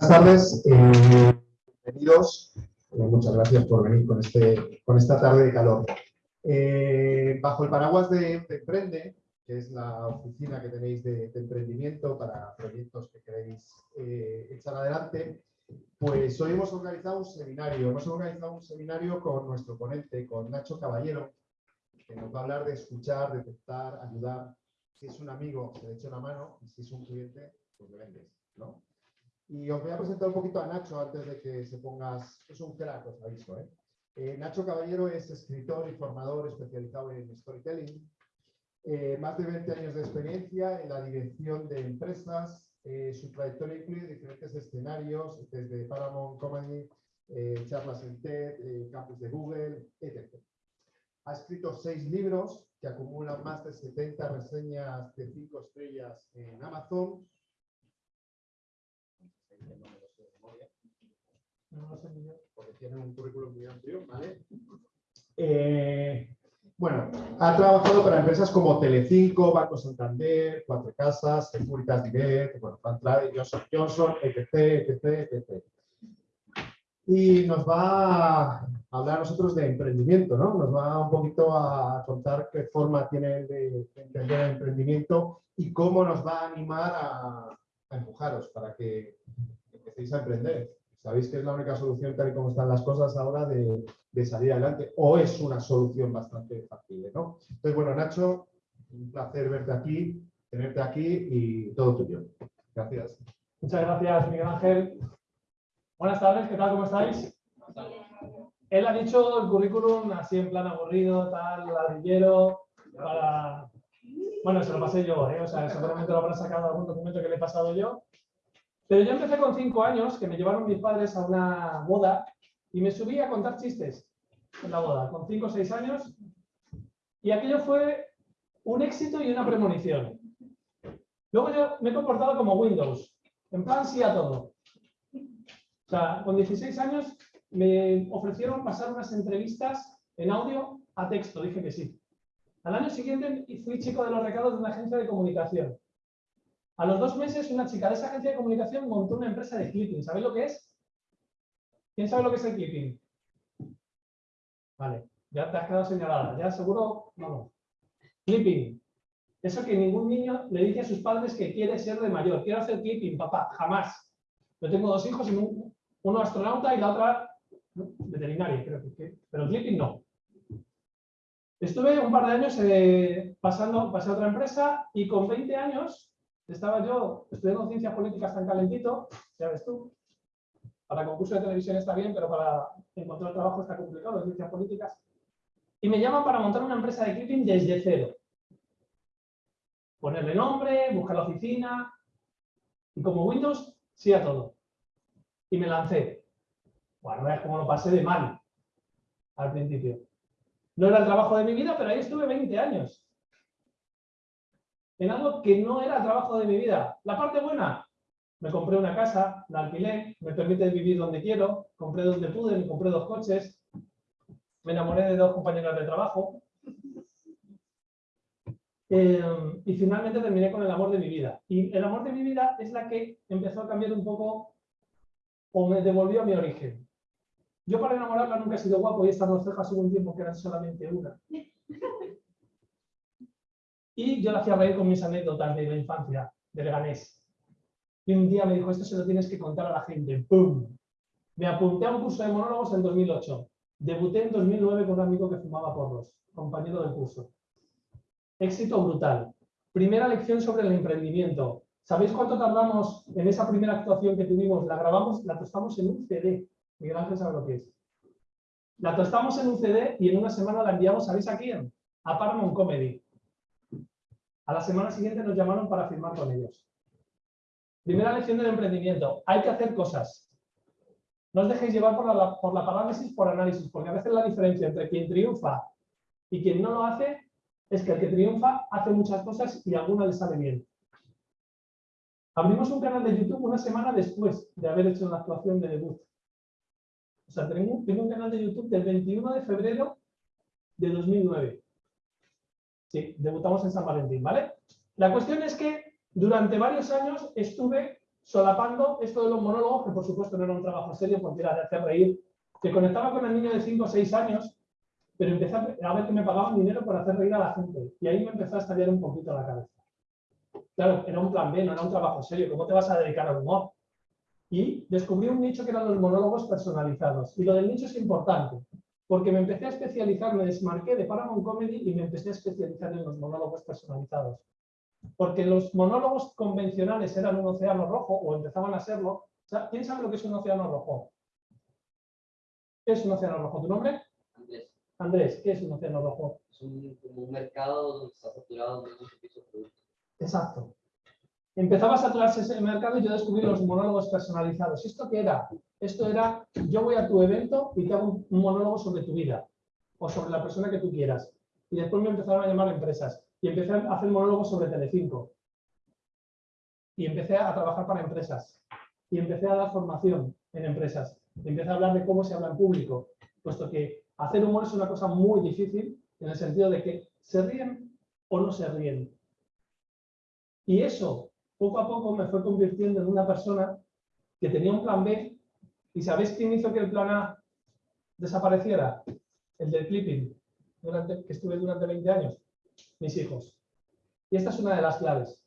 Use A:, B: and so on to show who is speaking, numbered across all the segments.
A: Buenas tardes, eh, bienvenidos. Eh, muchas gracias por venir con, este, con esta tarde de calor. Eh, bajo el paraguas de, Emprende, que es la oficina que tenéis de, emprendimiento para proyectos que queréis echar adelante, pues hoy hemos organizado un seminario. Hemos organizado un seminario con nuestro ponente, con Nacho Caballero, que nos va a hablar de escuchar, detectar, ayudar. Si es un amigo, se le echa una mano, y si es un cliente, pues le vendes, ¿no? Y os voy a presentar un poquito a Nacho antes de que se pongas... Es un crack, os aviso. ¿eh? ¿eh? Nacho Caballero es escritor y formador especializado en storytelling. Eh, más de 20 años de experiencia en la dirección de empresas. Eh, su trayectoria incluye diferentes escenarios, desde Paramount Comedy, charlas en TED, campus de Google, etc. Ha escrito seis libros que acumulan más de 70 reseñas de 5 estrellas en Amazon porque tiene un currículum muy amplio, ¿vale? Eh, bueno, ha trabajado para empresas como Telecinco, Banco Santander, Cuatro Casas, Securitas Direct, bueno, Johnson Johnson, etc, etc, etc. Y nos va a hablar a nosotros de emprendimiento, ¿no? Nos va un poquito a contar qué forma tiene de entender el emprendimiento y cómo nos va a animar a empujaros para que empecéis a emprender. Sabéis que es la única solución, tal y como están las cosas ahora, de, salir adelante. O es una solución bastante fácil, ¿no? Entonces, bueno, Nacho, un placer verte aquí, tenerte aquí y todo tuyo. Gracias.
B: Muchas gracias, Miguel Ángel. Buenas tardes, ¿qué tal? ¿Cómo estáis? Él ha dicho el currículum así en plan aburrido, tal, ladrillero. Bueno, se lo pasé yo, ¿eh? o sea, seguramente lo habrá sacado algún documento que le he pasado yo. Pero yo empecé con cinco años, que me llevaron mis padres a una boda y me subí a contar chistes en la boda, con cinco o seis años. Y aquello fue un éxito y una premonición. Luego yo me he comportado como Windows, en plan sí a todo. O sea, con 16 años me ofrecieron pasar unas entrevistas en audio a texto, dije que sí. Al año siguiente fui chico de los recados de una agencia de comunicación. A los dos meses, una chica de esa agencia de comunicación montó una empresa de clipping. ¿Sabéis lo que es? ¿Quién sabe lo que es el clipping? Vale, ya te has quedado señalada. Ya seguro, vamos. Clipping. Eso que ningún niño le dice a sus padres que quiere ser de mayor. Quiero hacer clipping, papá. Jamás. Yo tengo dos hijos, uno astronauta y la otra veterinaria, creo que. Pero clipping no. Estuve un par de años eh, pasando, pasé a otra empresa y con 20 años estaba yo estudiando ciencias políticas tan calentito, ya ves tú, para concurso de televisión está bien, pero para encontrar trabajo está complicado, ciencias políticas. Y me llaman para montar una empresa de clipping desde cero. Ponerle nombre, buscar la oficina, y como Windows, sí a todo. Y me lancé. Bueno, veas cómo lo pasé de mal al principio. No era el trabajo de mi vida, pero ahí estuve 20 años en algo que no era trabajo de mi vida. La parte buena, me compré una casa, la alquilé, me permite vivir donde quiero, compré donde pude, me compré dos coches, me enamoré de dos compañeras de trabajo. Eh, y finalmente terminé con el amor de mi vida. Y el amor de mi vida es la que empezó a cambiar un poco o me devolvió a mi origen. Yo para enamorarla nunca he sido guapo y estas dos cejas hubo un tiempo que eran solamente una. Y yo la hacía reír con mis anécdotas de la infancia, de Leganés. Y un día me dijo, esto se lo tienes que contar a la gente. ¡Pum! Me apunté a un curso de monólogos en 2008. Debuté en 2009 con un amigo que fumaba porros, compañero del curso. Éxito brutal. Primera lección sobre el emprendimiento. ¿Sabéis cuánto tardamos en esa primera actuación que tuvimos? La grabamos, la tostamos en un CD. Miguel Ángel sabe lo que es. La tostamos en un CD y en una semana la enviamos, ¿sabéis a quién? A Paramount Comedy. A la semana siguiente nos llamaron para firmar con ellos. Primera lección del emprendimiento. Hay que hacer cosas. No os dejéis llevar por la, parálisis por análisis, porque a veces la diferencia entre quien triunfa y quien no lo hace es que el que triunfa hace muchas cosas y alguna le sale bien. Abrimos un canal de YouTube una semana después de haber hecho la actuación de debut. O sea, tengo un canal de YouTube del 21 de febrero de 2009. Sí, debutamos en San Valentín, ¿vale? La cuestión es que durante varios años estuve solapando esto de los monólogos, que por supuesto no era un trabajo serio porque era de hacer reír, que conectaba con el niño de 5 o 6 años, pero empecé a ver que me pagaban dinero por hacer reír a la gente. Y ahí me empezó a estallar un poquito la cabeza. Claro, era un plan B, no era un trabajo serio. ¿Cómo te vas a dedicar al humor? Y descubrí un nicho que eran los monólogos personalizados. Y lo del nicho es importante, porque me empecé a especializar, me desmarqué de Paramount Comedy y me empecé a especializar en los monólogos personalizados. Porque los monólogos convencionales eran un océano rojo, o empezaban a serlo. ¿Quién sabe lo que es un océano rojo? ¿Qué es un océano rojo? ¿Tu nombre?
C: Andrés,
B: Andrés, ¿qué es un océano rojo?
C: es un, como un mercado donde está saturado de muchos tipos de productos.
B: Exacto. Empezaba a saturarse ese mercado y yo descubrí los monólogos personalizados. ¿Esto qué era? Esto era, yo voy a tu evento y te hago un monólogo sobre tu vida o sobre la persona que tú quieras. Y después me empezaron a llamar empresas y empecé a hacer monólogos sobre Telecinco. Y empecé a trabajar para empresas. Y empecé a dar formación en empresas. Y empecé a hablar de cómo se habla en público, puesto que hacer humor es una cosa muy difícil en el sentido de que se ríen o no se ríen. Y eso, poco a poco, me fue convirtiendo en una persona que tenía un plan B. ¿Y sabéis quién hizo que el plan A desapareciera? El del clipping, durante, que estuve durante 20 años. Mis hijos. Y esta es una de las claves.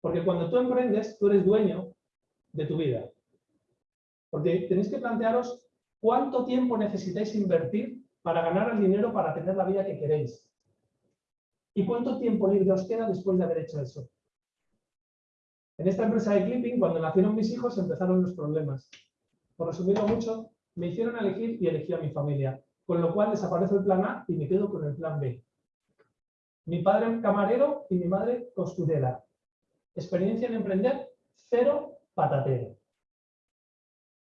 B: Porque cuando tú emprendes, tú eres dueño de tu vida. Porque tenéis que plantearos cuánto tiempo necesitáis invertir para ganar el dinero para tener la vida que queréis. ¿Y cuánto tiempo libre os queda después de haber hecho eso? En esta empresa de clipping, cuando nacieron mis hijos, empezaron los problemas. Por resumirlo mucho, me hicieron elegir y elegí a mi familia, con lo cual desaparece el plan A y me quedo con el plan B. Mi padre camarero y mi madre costurera. Experiencia en emprender, cero patatero.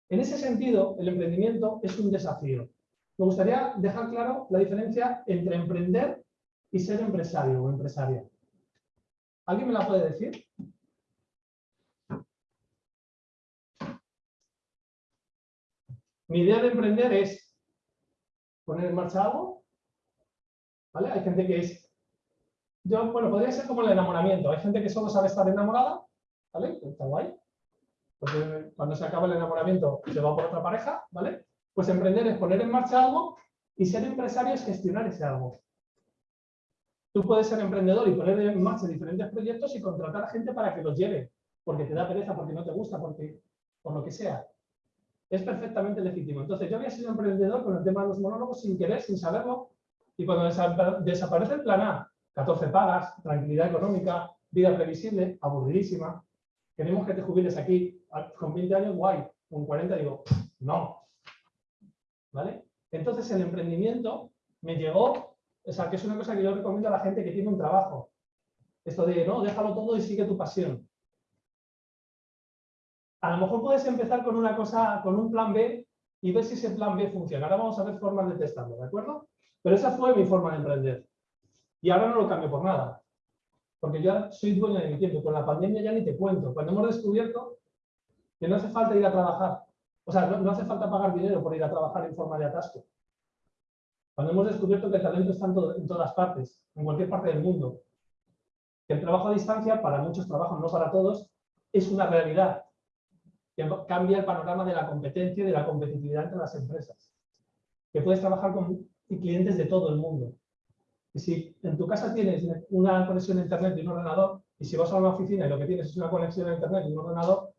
B: En ese sentido, el emprendimiento es un desafío. Me gustaría dejar claro la diferencia entre emprender y ser empresario o empresaria. ¿Alguien me la puede decir? Mi idea de emprender es poner en marcha algo. ¿Vale? Hay gente que es. Yo, bueno, podría ser como el enamoramiento. Hay gente que solo sabe estar enamorada, ¿vale? Está guay. Porque cuando se acaba el enamoramiento se va por otra pareja, ¿vale? Pues emprender es poner en marcha algo y ser empresario es gestionar ese algo. Tú puedes ser emprendedor y poner en marcha diferentes proyectos y contratar a gente para que los lleve, porque te da pereza, porque no te gusta, porque por lo que sea. Es perfectamente legítimo. Entonces, yo había sido emprendedor con el tema de los monólogos sin querer, sin saberlo, y cuando desa- desaparece el plan A, 14 pagas, tranquilidad económica, vida previsible, aburridísima, queremos que te jubiles aquí con 20 años, guay, con 40 digo, no. ¿Vale? Entonces, el emprendimiento me llegó o sea, que es una cosa que yo recomiendo a la gente que tiene un trabajo. Esto de, no, déjalo todo y sigue tu pasión. A lo mejor puedes empezar con una cosa, con un plan B y ver si ese plan B funciona. Ahora vamos a ver formas de testarlo, ¿de acuerdo? Pero esa fue mi forma de emprender. Y ahora no lo cambio por nada. Porque ya soy dueño de mi tiempo. Con la pandemia ya ni te cuento. Cuando hemos descubierto que no hace falta ir a trabajar. O sea, no, hace falta pagar dinero por ir a trabajar en forma de atasco. Cuando hemos descubierto que el talento está en, en todas partes, en cualquier parte del mundo. Que el trabajo a distancia, para muchos trabajos, no para todos, es una realidad. Que cambia el panorama de la competencia y de la competitividad entre las empresas. Que puedes trabajar con clientes de todo el mundo. Y si en tu casa tienes una conexión a internet y un ordenador, y si vas a una oficina y lo que tienes es una conexión a internet y un ordenador,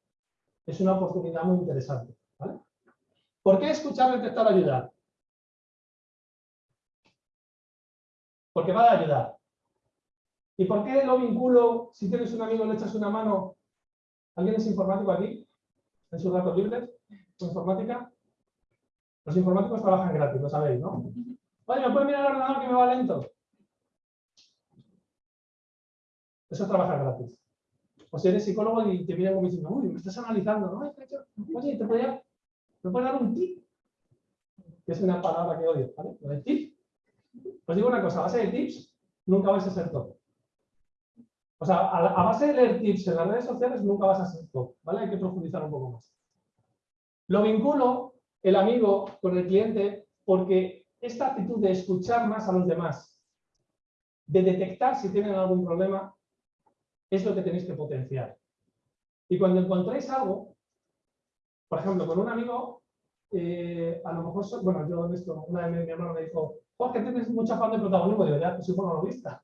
B: es una oportunidad muy interesante. ¿Por qué escuchar, detectar, ayudar? Porque va a ayudar. ¿Y por qué lo vinculo? Si tienes un amigo, le echas una mano. ¿Alguien es informático aquí? ¿En sus ratos libres? ¿Con informática? Los informáticos trabajan gratis, lo sabéis, ¿no? Oye, ¿me puedes mirar el ordenador que me va lento? Eso es trabajar gratis. O si eres psicólogo y te miran como diciendo, uy, me estás analizando, ¿no? Oye, ¿te podría, ¿me puedes dar un tip? Que es una palabra que odio, ¿vale? Lo de tip. Os digo una cosa, a base de tips, nunca vais a ser top. O sea, a, base de leer tips en las redes sociales, nunca vas a ser top, ¿vale? Hay que profundizar un poco más. Lo vinculo, el amigo, con el cliente, porque esta actitud de escuchar más a los demás, de detectar si tienen algún problema, es lo que tenéis que potenciar. Y cuando encontréis algo, por ejemplo, con un amigo, eh, a lo mejor, bueno, yo en esto, una vez mi hermano me dijo, Jorge, tienes mucha fan de protagonismo, digo, ya, pues soy monologuista.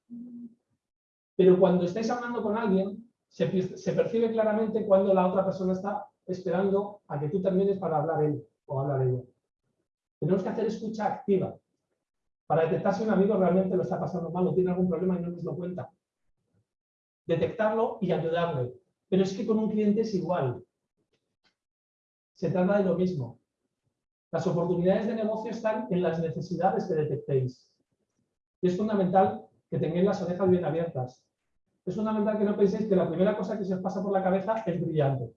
B: Pero cuando estáis hablando con alguien, se, percibe claramente cuando la otra persona está esperando a que tú termines para hablar él o hablar ella. Tenemos que hacer escucha activa para detectar si un amigo realmente lo está pasando mal o tiene algún problema y no nos lo cuenta. Detectarlo y ayudarle. Pero es que con un cliente es igual. Se trata de lo mismo. Las oportunidades de negocio están en las necesidades que detectéis. Y es fundamental que tengáis las orejas bien abiertas. Es fundamental que no penséis que la primera cosa que se os pasa por la cabeza es brillante.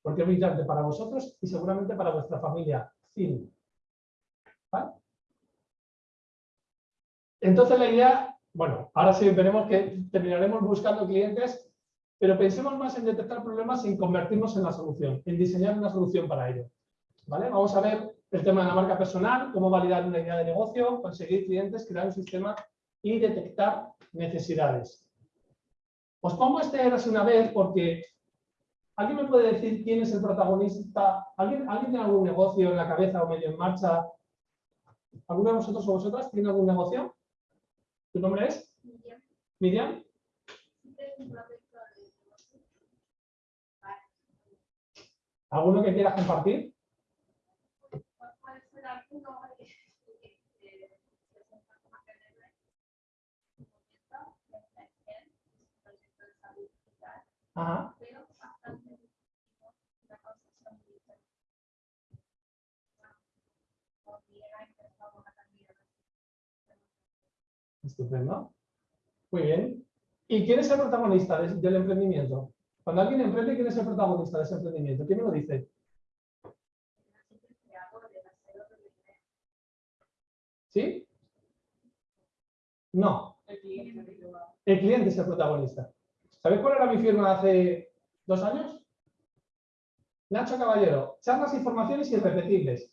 B: Porque es brillante para vosotros y seguramente para vuestra familia. Fin. Entonces la idea, bueno, ahora sí veremos que terminaremos buscando clientes, pero pensemos más en detectar problemas en convertirnos en la solución, en diseñar una solución para ello. ¿Vale? Vamos a ver el tema de la marca personal, cómo validar una idea de negocio, conseguir clientes, crear un sistema y detectar necesidades. Os pongo este érase una vez porque ¿alguien me puede decir quién es el protagonista? ¿Alguien, ¿Alguien tiene algún negocio en la cabeza o medio en marcha? ¿Alguno de vosotros o vosotras tiene algún negocio? ¿Tu nombre es? Miriam. ¿Alguno que quieras compartir? Ajá. Estupendo. Muy bien. ¿Y quién es el protagonista de- del emprendimiento? Cuando alguien emprende, ¿quién es el protagonista de ese emprendimiento? ¿Quién me lo dice? ¿Sí? No. El cliente es el protagonista. ¿Sabéis cuál era mi firma hace dos años? Nacho Caballero, charlas, informaciones irrepetibles.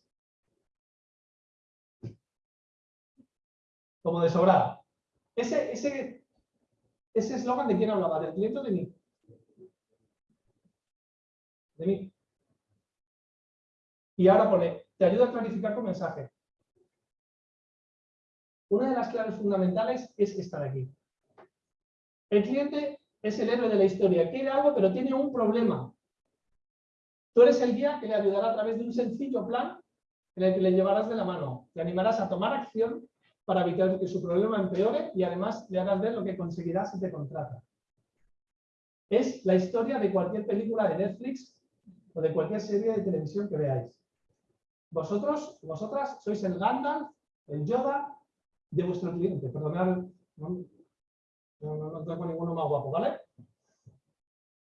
B: Como de sobrada. Ese ese ese eslogan de quién hablaba, del cliente o de mí. De mí. Y ahora pone, te ayuda a clarificar tu mensaje. Una de las claves fundamentales es esta de aquí. El cliente es el héroe de la historia, quiere algo pero tiene un problema. Tú eres el guía que le ayudará a través de un sencillo plan en el que le llevarás de la mano, le animarás a tomar acción para evitar que su problema empeore y además le harás ver lo que conseguirás si te contrata. Es la historia de cualquier película de Netflix o de cualquier serie de televisión que veáis. Vosotros, vosotras, sois el Gandalf, el Yoda de vuestro cliente. Perdonad, no, no, no tengo ninguno más guapo, ¿vale?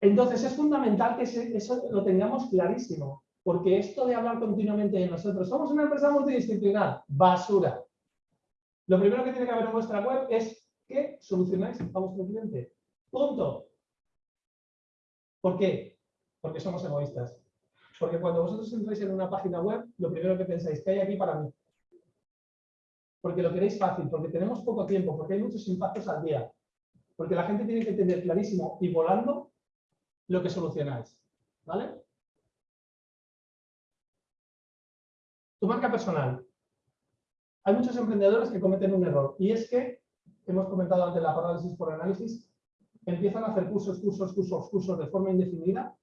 B: Entonces es fundamental que eso lo tengamos clarísimo, porque esto de hablar continuamente de nosotros, somos una empresa multidisciplinar, basura. Lo primero que tiene que haber en vuestra web es que solucionáis a vuestro cliente. Punto. ¿Por qué? Porque somos egoístas. Porque cuando vosotros entráis en una página web, lo primero que pensáis, ¿qué hay aquí para mí? Porque lo queréis fácil, porque tenemos poco tiempo, porque hay muchos impactos al día. Porque la gente tiene que tener clarísimo y volando lo que solucionáis. ¿Vale? Tu marca personal. Hay muchos emprendedores que cometen un error y es que, hemos comentado antes la parálisis por análisis, empiezan a hacer cursos, cursos, cursos, cursos de forma indefinida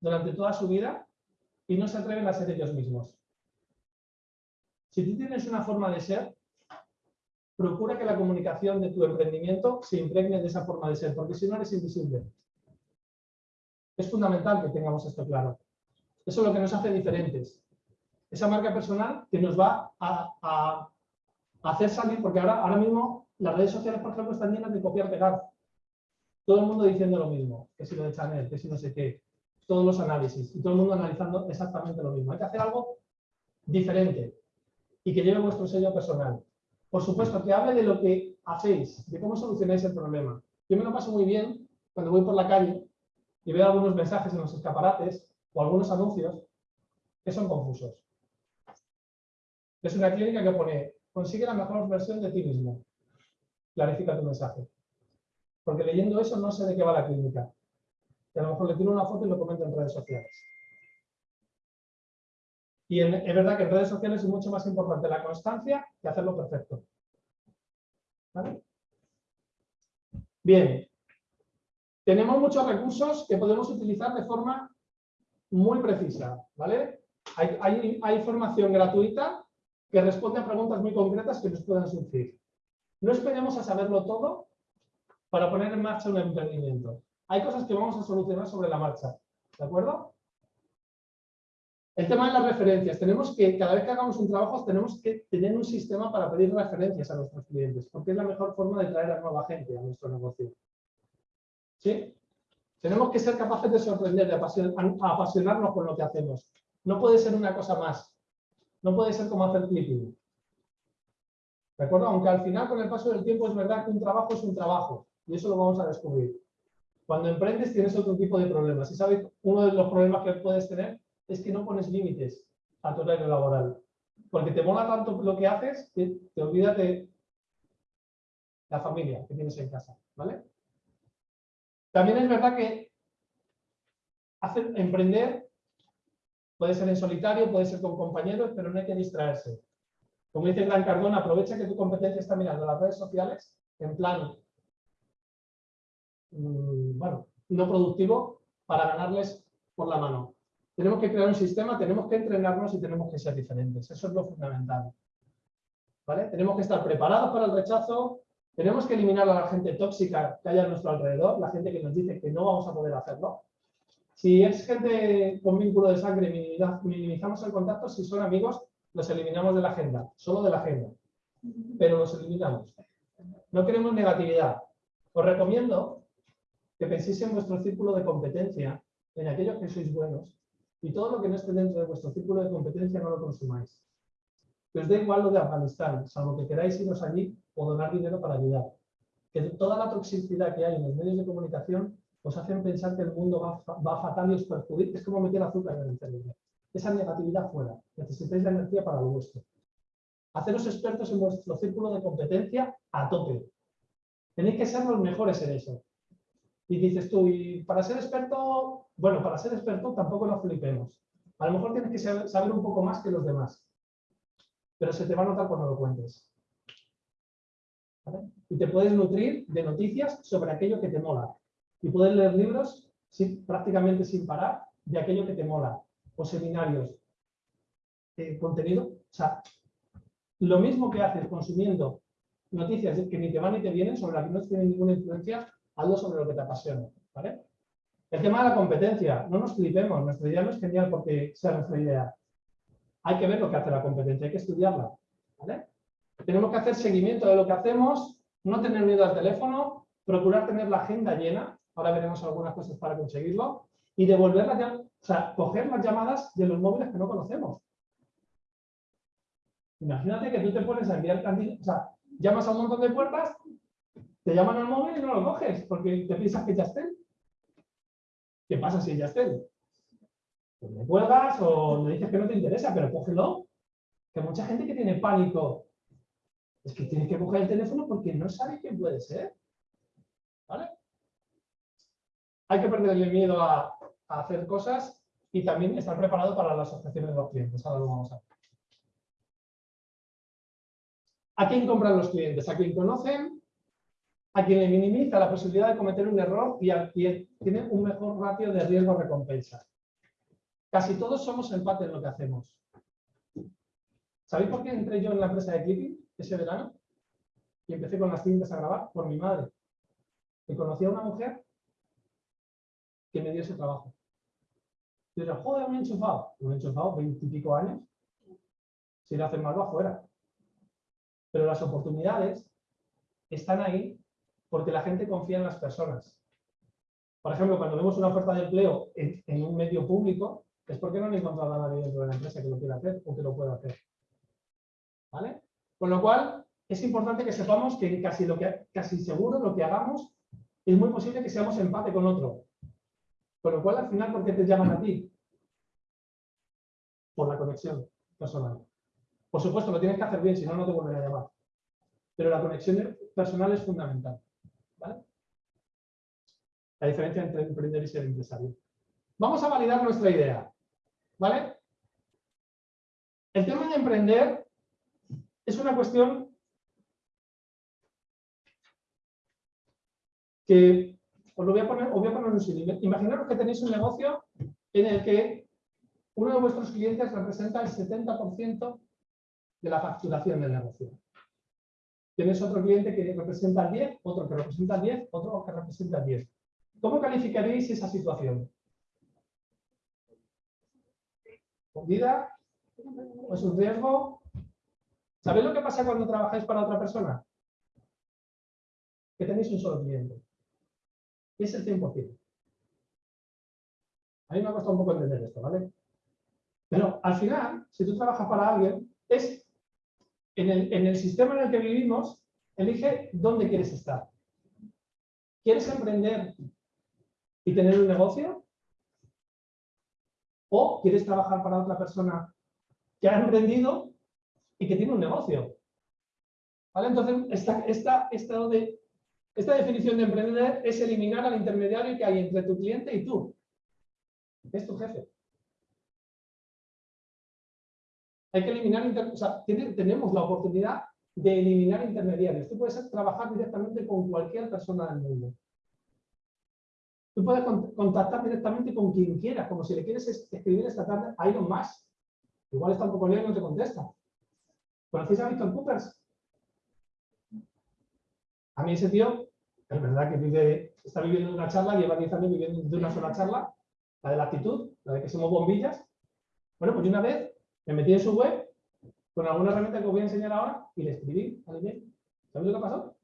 B: durante toda su vida y no se atreven a ser ellos mismos. Si tú tienes una forma de ser, procura que la comunicación de tu emprendimiento se impregne de esa forma de ser, porque si no eres invisible. Es fundamental que tengamos esto claro. Eso es lo que nos hace diferentes. Esa marca personal que nos va a, hacer salir, porque ahora, ahora mismo las redes sociales, por ejemplo, están llenas de copiar-pegar. Todo el mundo diciendo lo mismo, que si lo de Chanel, que si no sé qué, todos los análisis, y todo el mundo analizando exactamente lo mismo. Hay que hacer algo diferente y que lleve vuestro sello personal. Por supuesto, que hable de lo que hacéis, de cómo solucionáis el problema. Yo me lo paso muy bien cuando voy por la calle y veo algunos mensajes en los escaparates o algunos anuncios que son confusos. Es una clínica que pone, consigue la mejor versión de ti mismo. Clarifica tu mensaje. Porque leyendo eso no sé de qué va la clínica. y a lo mejor le tiro una foto y lo comento en redes sociales. Y en- es verdad que en redes sociales es mucho más importante la constancia que hacerlo perfecto. Bien. Tenemos muchos recursos que podemos utilizar de forma muy precisa. ¿vale? Hay, hay- hay formación gratuita que responde a preguntas muy concretas que nos puedan surgir. No esperemos a saberlo todo para poner en marcha un emprendimiento. Hay cosas que vamos a solucionar sobre la marcha. ¿De acuerdo? El tema de las referencias. Tenemos que, cada vez que hagamos un trabajo, tenemos que tener un sistema para pedir referencias a nuestros clientes, porque es la mejor forma de traer a nueva gente a nuestro negocio. ¿Sí? Tenemos que ser capaces de sorprender, de apasionarnos con lo que hacemos. No puede ser una cosa más. No puede ser como hacer clipping. ¿De acuerdo? Aunque al final, con el paso del tiempo, es verdad que un trabajo es un trabajo. Y eso lo vamos a descubrir. Cuando emprendes tienes otro tipo de problemas. Y sabes, uno de los problemas que puedes tener es que no pones límites a tu horario laboral. Porque te mola tanto lo que haces que te olvidas de la familia que tienes en casa. ¿Vale? También es verdad que hacer, emprender puede ser en solitario, puede ser con compañeros, pero no hay que distraerse. Como dice Gran Cardona, aprovecha que tu competencia está mirando las redes sociales en plan, mm, bueno, no productivo para ganarles por la mano. Tenemos que crear un sistema, tenemos que entrenarnos y tenemos que ser diferentes. Eso es lo fundamental. ¿Vale? Tenemos que estar preparados para el rechazo, tenemos que eliminar a la gente tóxica que haya a nuestro alrededor, la gente que nos dice que no vamos a poder hacerlo. Si es gente con vínculo de sangre, minimiza- minimizamos el contacto. Si son amigos, los eliminamos de la agenda, solo de la agenda. Pero los eliminamos. No queremos negatividad. Os recomiendo que penséis en vuestro círculo de competencia, en aquellos que sois buenos, y todo lo que no esté dentro de vuestro círculo de competencia no lo consumáis. Que os dé igual lo de Afganistán, salvo que queráis iros allí o donar dinero para ayudar. Que toda la toxicidad que hay en los medios de comunicación os hacen pensar que el mundo va fatal y os perjudica. Es como meter azúcar en el cerebro. Esa negatividad fuera. Necesitáis la energía para lo vuestro. Haceros expertos en vuestro círculo de competencia a tope. Tenéis que ser los mejores en eso. Y dices tú, y para ser experto, bueno, para ser experto tampoco nos flipemos. A lo mejor tienes que saber, un poco más que los demás. Pero se te va a notar cuando lo cuentes. Y te puedes nutrir de noticias sobre aquello que te mola. Y puedes leer libros sin- prácticamente sin parar de aquello que te mola. O seminarios. eh, contenido. O sea, lo mismo que haces consumiendo noticias que ni te van ni te vienen, sobre las que no tienen ninguna influencia, hazlo sobre lo que te apasiona. ¿vale? El tema de la competencia, no nos flipemos, nuestra idea no es genial porque sea nuestra idea. Hay que ver lo que hace la competencia, hay que estudiarla. Tenemos que hacer seguimiento de lo que hacemos, no tener miedo al teléfono, procurar tener la agenda llena, ahora veremos algunas cosas para conseguirlo, y devolver las llam- o sea, coger las llamadas de los móviles que no conocemos. Imagínate que tú te pones a enviar o sea, llamas a un montón de puertas, te llaman al móvil y no lo coges porque te piensas que ya estén. ¿Qué pasa si ya estén? Pues le cuelgas o le dices que no te interesa, pero cógelo. Que mucha gente que tiene pánico es que tiene que coger el teléfono porque no sabe quién puede ser. ¿Vale? Hay que perderle miedo a, hacer cosas y también estar preparado para las asociaciones de los clientes. Ahora lo vamos a ver. ¿A quién compran los clientes? ¿A quién conocen? ¿A quien le minimiza la posibilidad de cometer un error y a quien tiene un mejor ratio de riesgo-recompensa? Casi todos somos empate en lo que hacemos. ¿Sabéis por qué entré yo en la empresa de clipping ese verano? Y empecé con las cintas a grabar por mi madre. Que conocí a una mujer que me dio ese trabajo. Yo, joder, me he enchufado. Me he enchufado veintipico años. Si le hacen mal, va afuera. Pero las oportunidades están ahí porque la gente confía en las personas. Por ejemplo, cuando vemos una oferta de empleo en, un medio público, es porque no han encontrado a nadie dentro de la empresa que lo quiera hacer o que lo pueda hacer. ¿Vale? Con lo cual, es importante que sepamos que casi, lo que, casi seguro lo que hagamos es muy posible que seamos empate con otro. Con lo cual, al final, ¿por qué te llaman a ti? Por la conexión personal. Por supuesto, lo tienes que hacer bien, si no, no te vuelven a llamar. Pero la conexión personal es fundamental. La diferencia entre emprender y ser empresario. Vamos a validar nuestra idea. ¿Vale? El tema de emprender es una cuestión que os lo voy a poner, os voy a poner un símil. Imaginaros que tenéis un negocio en el que uno de vuestros clientes representa el 70% de la facturación del negocio. Tienes otro cliente que representa el 10, otro que representa el 10, otro que representa el 10. ¿Cómo calificaréis esa situación? ¿Vida? ¿O es un riesgo? ¿Sabéis lo que pasa cuando trabajáis para otra persona? Que tenéis un solo cliente. Y es el 100%. A mí me ha costado un poco entender esto, ¿vale? Pero al final, si tú trabajas para alguien, es en el sistema en el que vivimos, elige dónde quieres estar. ¿Quieres emprender y tener un negocio? ¿O quieres trabajar para otra persona que ha emprendido y que tiene un negocio? ¿Vale? Entonces, esta, esta, de, esta definición de emprender es eliminar al intermediario que hay entre tu cliente y tú. Es tu jefe. Hay que eliminar, o sea, tenemos la oportunidad de eliminar intermediarios. Tú puedes trabajar directamente con cualquier persona del mundo. Tú puedes contactar directamente con quien quieras, como si le quieres escribir esta tarde a Elon Musk. Igual está un poco lejos y no te contesta. ¿Conocéis a Víctor Coopers? A mí ese tío, es verdad que vive, está viviendo una charla, lleva 10 años viviendo de una sola charla, la de la actitud, la de que somos bombillas. Bueno, pues una vez me metí en su web con alguna herramienta que os voy a enseñar ahora y le escribí al email. ¿Sabéis lo que pasó?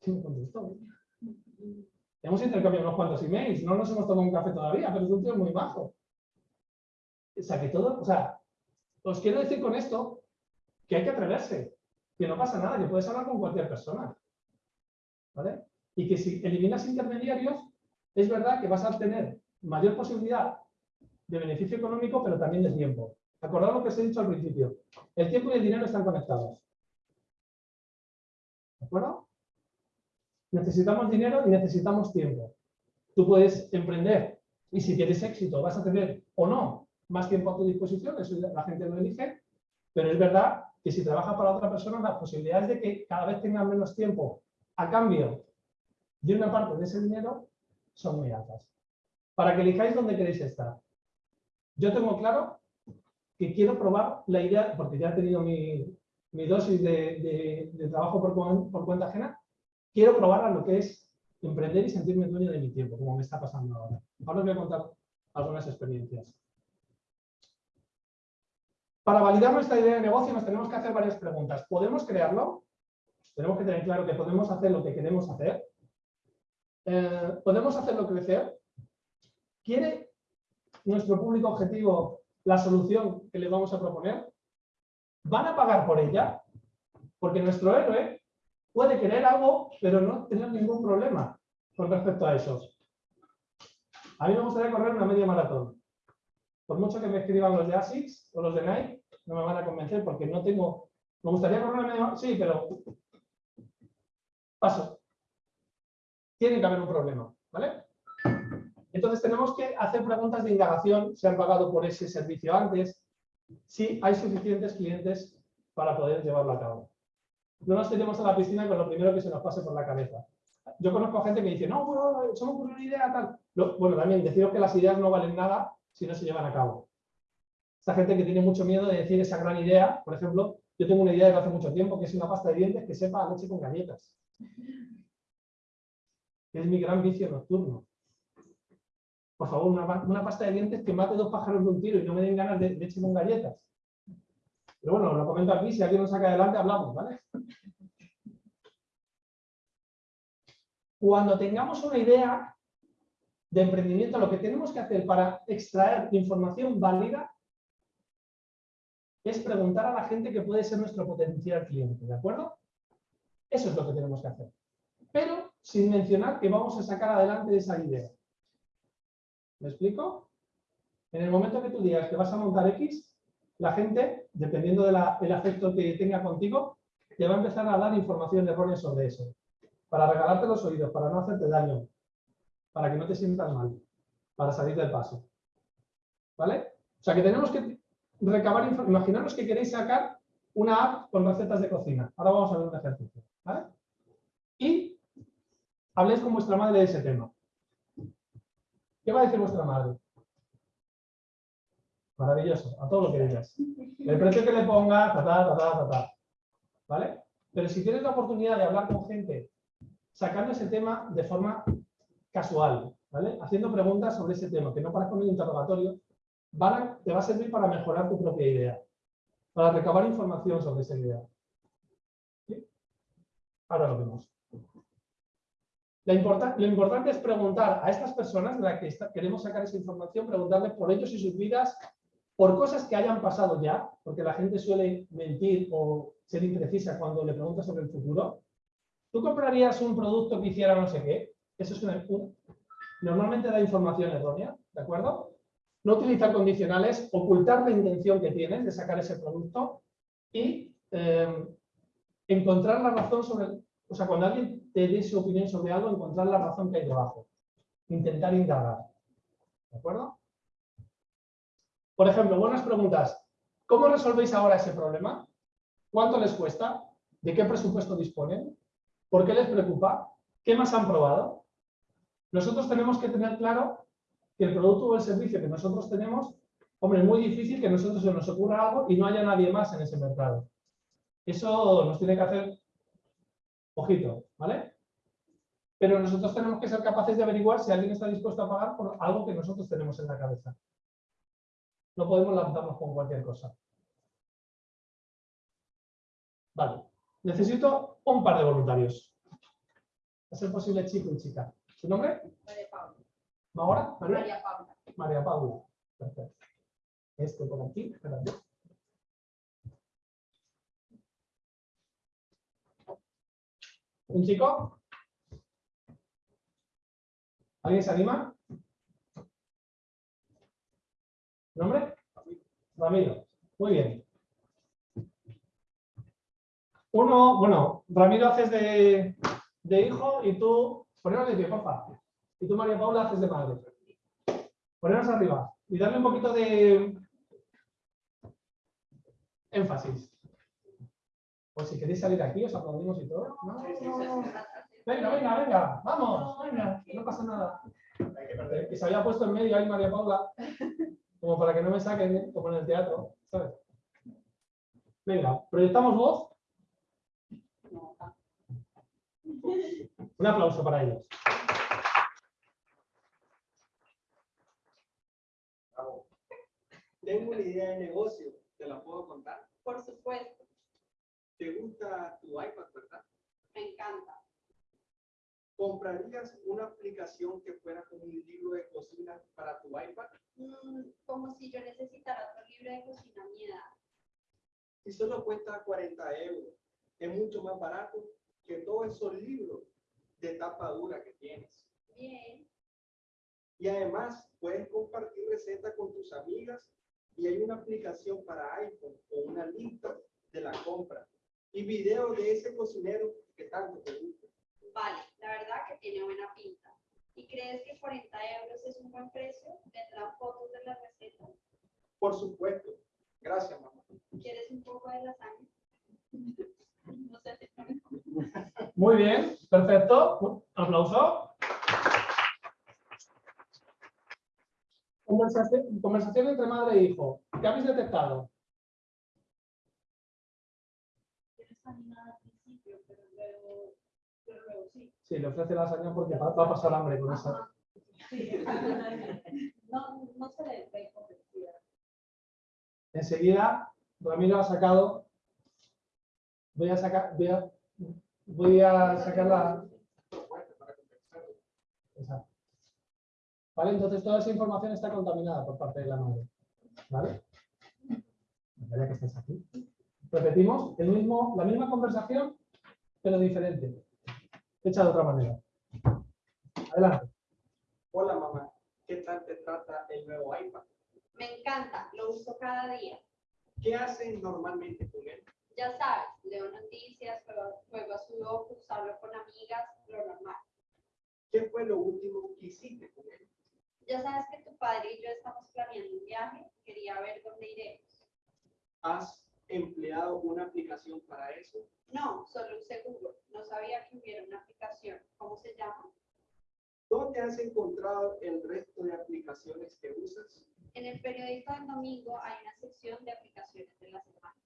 B: Sí, me contestó. Hemos intercambiado unos cuantos emails, no nos hemos tomado un café todavía, pero es un tío muy bajo. O sea, que todo, o sea, os quiero decir con esto que hay que atreverse, que no pasa nada, que puedes hablar con cualquier persona. ¿Vale? Y que si eliminas intermediarios, es verdad que vas a tener mayor posibilidad de beneficio económico, pero también de tiempo. Acordad lo que os he dicho al principio. El tiempo y el dinero están conectados. ¿De acuerdo? Necesitamos dinero y necesitamos tiempo. Tú puedes emprender y si tienes éxito vas a tener o no más tiempo a tu disposición, eso la gente lo elige, pero es verdad que si trabajas para otra persona las posibilidades de que cada vez tengas menos tiempo a cambio de una parte de ese dinero son muy altas. Para que elijáis dónde queréis estar. Yo tengo claro que quiero probar la idea, porque ya he tenido mi, dosis de, trabajo por, cuenta ajena, quiero probar a lo que es emprender y sentirme dueño de mi tiempo, como me está pasando ahora. Ahora os voy a contar algunas experiencias. Para validar nuestra idea de negocio nos tenemos que hacer varias preguntas. ¿Podemos crearlo? Tenemos que tener claro que podemos hacer lo que queremos hacer. Eh, ¿Podemos hacerlo crecer? ¿Quiere nuestro público objetivo la solución que les vamos a proponer, van a pagar por ella, porque nuestro héroe puede querer algo, pero no tener ningún problema con respecto a eso. A mí me gustaría correr una media maratón. Por mucho que me escriban los de ASICS o los de Nike, no me van a convencer porque no tengo... Me gustaría correr una media maratón, sí, pero... Paso. Tiene que haber un problema, ¿vale? Entonces tenemos que hacer preguntas de indagación, si han pagado por ese servicio antes, si hay suficientes clientes para poder llevarlo a cabo. No nos tenemos a la piscina con lo primero que se nos pase por la cabeza. Yo conozco gente que dice, no, bueno, somos una idea, tal. bueno, también deciros que las ideas no valen nada si no se llevan a cabo. Esta gente que tiene mucho miedo de decir esa gran idea, por ejemplo, yo tengo una idea de hace mucho tiempo, que es una pasta de dientes que sepa leche con galletas. Es mi gran vicio nocturno por favor, una, pasta de dientes que mate dos pájaros de un tiro y no me den ganas de, de con galletas. Pero bueno, lo comento aquí, si alguien nos saca adelante, hablamos, ¿vale? Cuando tengamos una idea de emprendimiento, lo que tenemos que hacer para extraer información válida es preguntar a la gente que puede ser nuestro potencial cliente, ¿de acuerdo? Eso es lo que tenemos que hacer. Pero sin mencionar que vamos a sacar adelante esa idea. ¿Me explico? En el momento que tú digas que vas a montar X, la gente, dependiendo del afecto que tenga contigo, te va a empezar a dar información errónea sobre eso. Para regalarte los oídos, para no hacerte daño. para que no te sientas mal, para salir del paso. ¿Vale? O sea que tenemos que recabar información. Imaginaros que queréis sacar una app con recetas de cocina. Ahora vamos a ver un ejercicio. ¿vale? Y habléis con vuestra madre de ese tema. ¿Qué va a decir vuestra madre? Maravilloso, a todo lo que digas. El precio que le ponga, ta, ta, ta, ta, ta. ¿Vale? Pero si tienes la oportunidad de hablar con gente sacando ese tema de forma casual. Haciendo preguntas sobre ese tema, que no parezca un interrogatorio, te va a servir para mejorar tu propia idea, para recabar información sobre esa idea. Ahora lo vemos. Importa- lo importante es preguntar a estas personas de las que queremos sacar esa información, preguntarles por ellos y sus vidas, por cosas que hayan pasado ya, porque la gente suele mentir o ser imprecisa cuando le preguntas sobre el futuro. ¿Tú comprarías un producto que hiciera no sé qué? Eso es una, un- normalmente da información errónea, ¿de acuerdo? No utilizar condicionales, ocultar la intención que tienes de sacar ese producto y eh, encontrar la razón sobre, o sea, cuando alguien te dé su opinión sobre algo, encontrar la razón que hay debajo. Intentar indagar. ¿De acuerdo? Por ejemplo, buenas preguntas. ¿Cómo resolvéis ahora ese problema? ¿Cuánto les cuesta? ¿De qué presupuesto disponen? ¿Por qué les preocupa? ¿Qué más han probado? Nosotros tenemos que tener claro que el producto o el servicio que nosotros tenemos, hombre, es muy difícil que a nosotros se nos ocurra algo y no haya nadie más en ese mercado. Eso nos tiene que hacer ojito, ¿vale? Pero nosotros tenemos que ser capaces de averiguar si alguien está dispuesto a pagar por algo que nosotros tenemos en la cabeza. No podemos lanzarnos con cualquier cosa. Vale. Necesito un par de voluntarios. A ser posible chico y chica. ¿Su nombre?
D: María Paula.
B: ¿Maura? María.
D: María Paula.
B: María Paula. Perfecto. Este por aquí. espérate. ¿Un chico? ¿Alguien se anima? ¿Nombre? Ramiro. Muy bien. Uno, bueno, Ramiro haces de, de hijo y tú, poneros de pie, porfa. Y tú, María Paula, haces de madre. Poneros arriba y darle un poquito de énfasis. O si queréis salir aquí, os aplaudimos y todo. No. Venga, venga, venga, vamos, venga, no pasa nada. Que se había puesto en medio ahí María Paula, como para que no me saquen, ¿eh? como en el teatro, ¿sabes? Venga, proyectamos voz. Un aplauso para ellos.
E: Tengo una idea de negocio, ¿te la puedo contar?
D: Por supuesto,
E: ¿Te gusta tu iPad, verdad?
D: me encanta.
E: ¿Comprarías una aplicación que fuera como un libro de cocina para tu iPad?
D: Mm, como si yo necesitara otro libro de cocina mi edad.
E: Y solo cuesta 40 euros. Es mucho más barato que todos esos libros de tapa dura que tienes.
D: Bien,
E: Y además puedes compartir recetas con tus amigas y hay una aplicación para iPhone con una lista de la compra y videos de ese cocinero que tanto te gusta.
D: vale, la verdad que tiene buena pinta. ¿Y crees que 40 euros es un buen precio? ¿Tendrán fotos de las recetas?
E: Por supuesto. Gracias, mamá.
D: ¿Quieres un poco de lasaña?
B: Muy bien, perfecto. Aplauso. Conversación, conversación entre madre e hijo. ¿Qué habéis detectado?
D: Sí.
B: Sí, le ofrece lasaña porque va a pasar hambre con esa.
D: No, no se le ve.
B: Enseguida, Ramiro ha sacado. Voy a sacar, voy a, voy a sacar la. Exacto. ¿Vale? Entonces toda esa información está contaminada por parte de la madre. ¿Vale? Ya que estáis aquí. Repetimos el mismo, la misma conversación, pero diferente. Hecha de otra manera. Adelante.
E: Hola, mamá. ¿Qué tal te trata el nuevo iPad?
D: Me encanta, lo uso cada día.
E: ¿Qué hacen normalmente con él?
D: Ya sabes, leo noticias, juego, juego a sudoku, hablo con amigas, lo normal.
E: ¿Qué fue lo último que hiciste con él?
D: Ya sabes que tu padre y yo estamos planeando un viaje. Quería ver dónde iremos.
E: ¿Has empleado una aplicación para eso?
D: No, solo un seguro. No sabía que hubiera una aplicación. ¿Cómo se llama?
E: ¿Dónde has encontrado el resto de aplicaciones que usas?
D: En el periódico del domingo hay una sección de aplicaciones de la semana.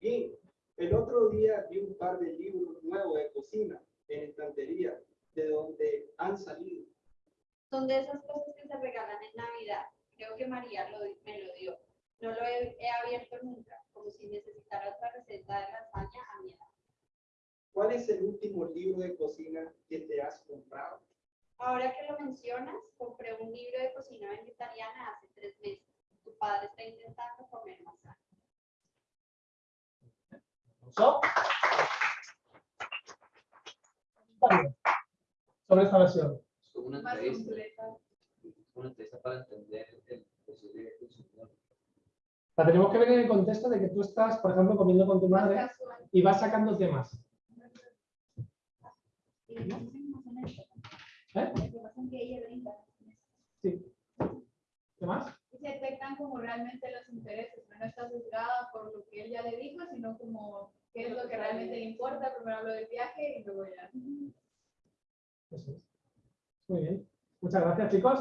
E: Bien, el otro día vi un par de libros nuevos de cocina en estantería, de donde han salido.
D: Son de esas cosas que se regalan en Navidad. Creo que María lo, me lo dio. No lo he, he abierto nunca, como si necesitara otra receta de lasaña a mi edad.
E: ¿Cuál es el último libro de cocina que te has comprado?
D: Ahora que lo mencionas, compré un libro de cocina vegetariana hace tres meses. Tu padre está intentando comer más sano.
B: ¿So? Vale. Sobre esta versión.
C: Es como una
F: Más
C: entrevista,
F: completa.
C: es una entrevista para entender el posible consumidor.
B: La tenemos que ver en el contexto de que tú estás, por ejemplo, comiendo con tu madre y vas sacando temas. ¿Eh? Sí. ¿Qué más?
F: Y se detectan como realmente los intereses, no está sesgada por lo que él ya le dijo, sino como qué es lo que realmente le importa. Primero hablo del viaje y luego ya.
B: Eso es. Muy bien. Muchas gracias, chicos.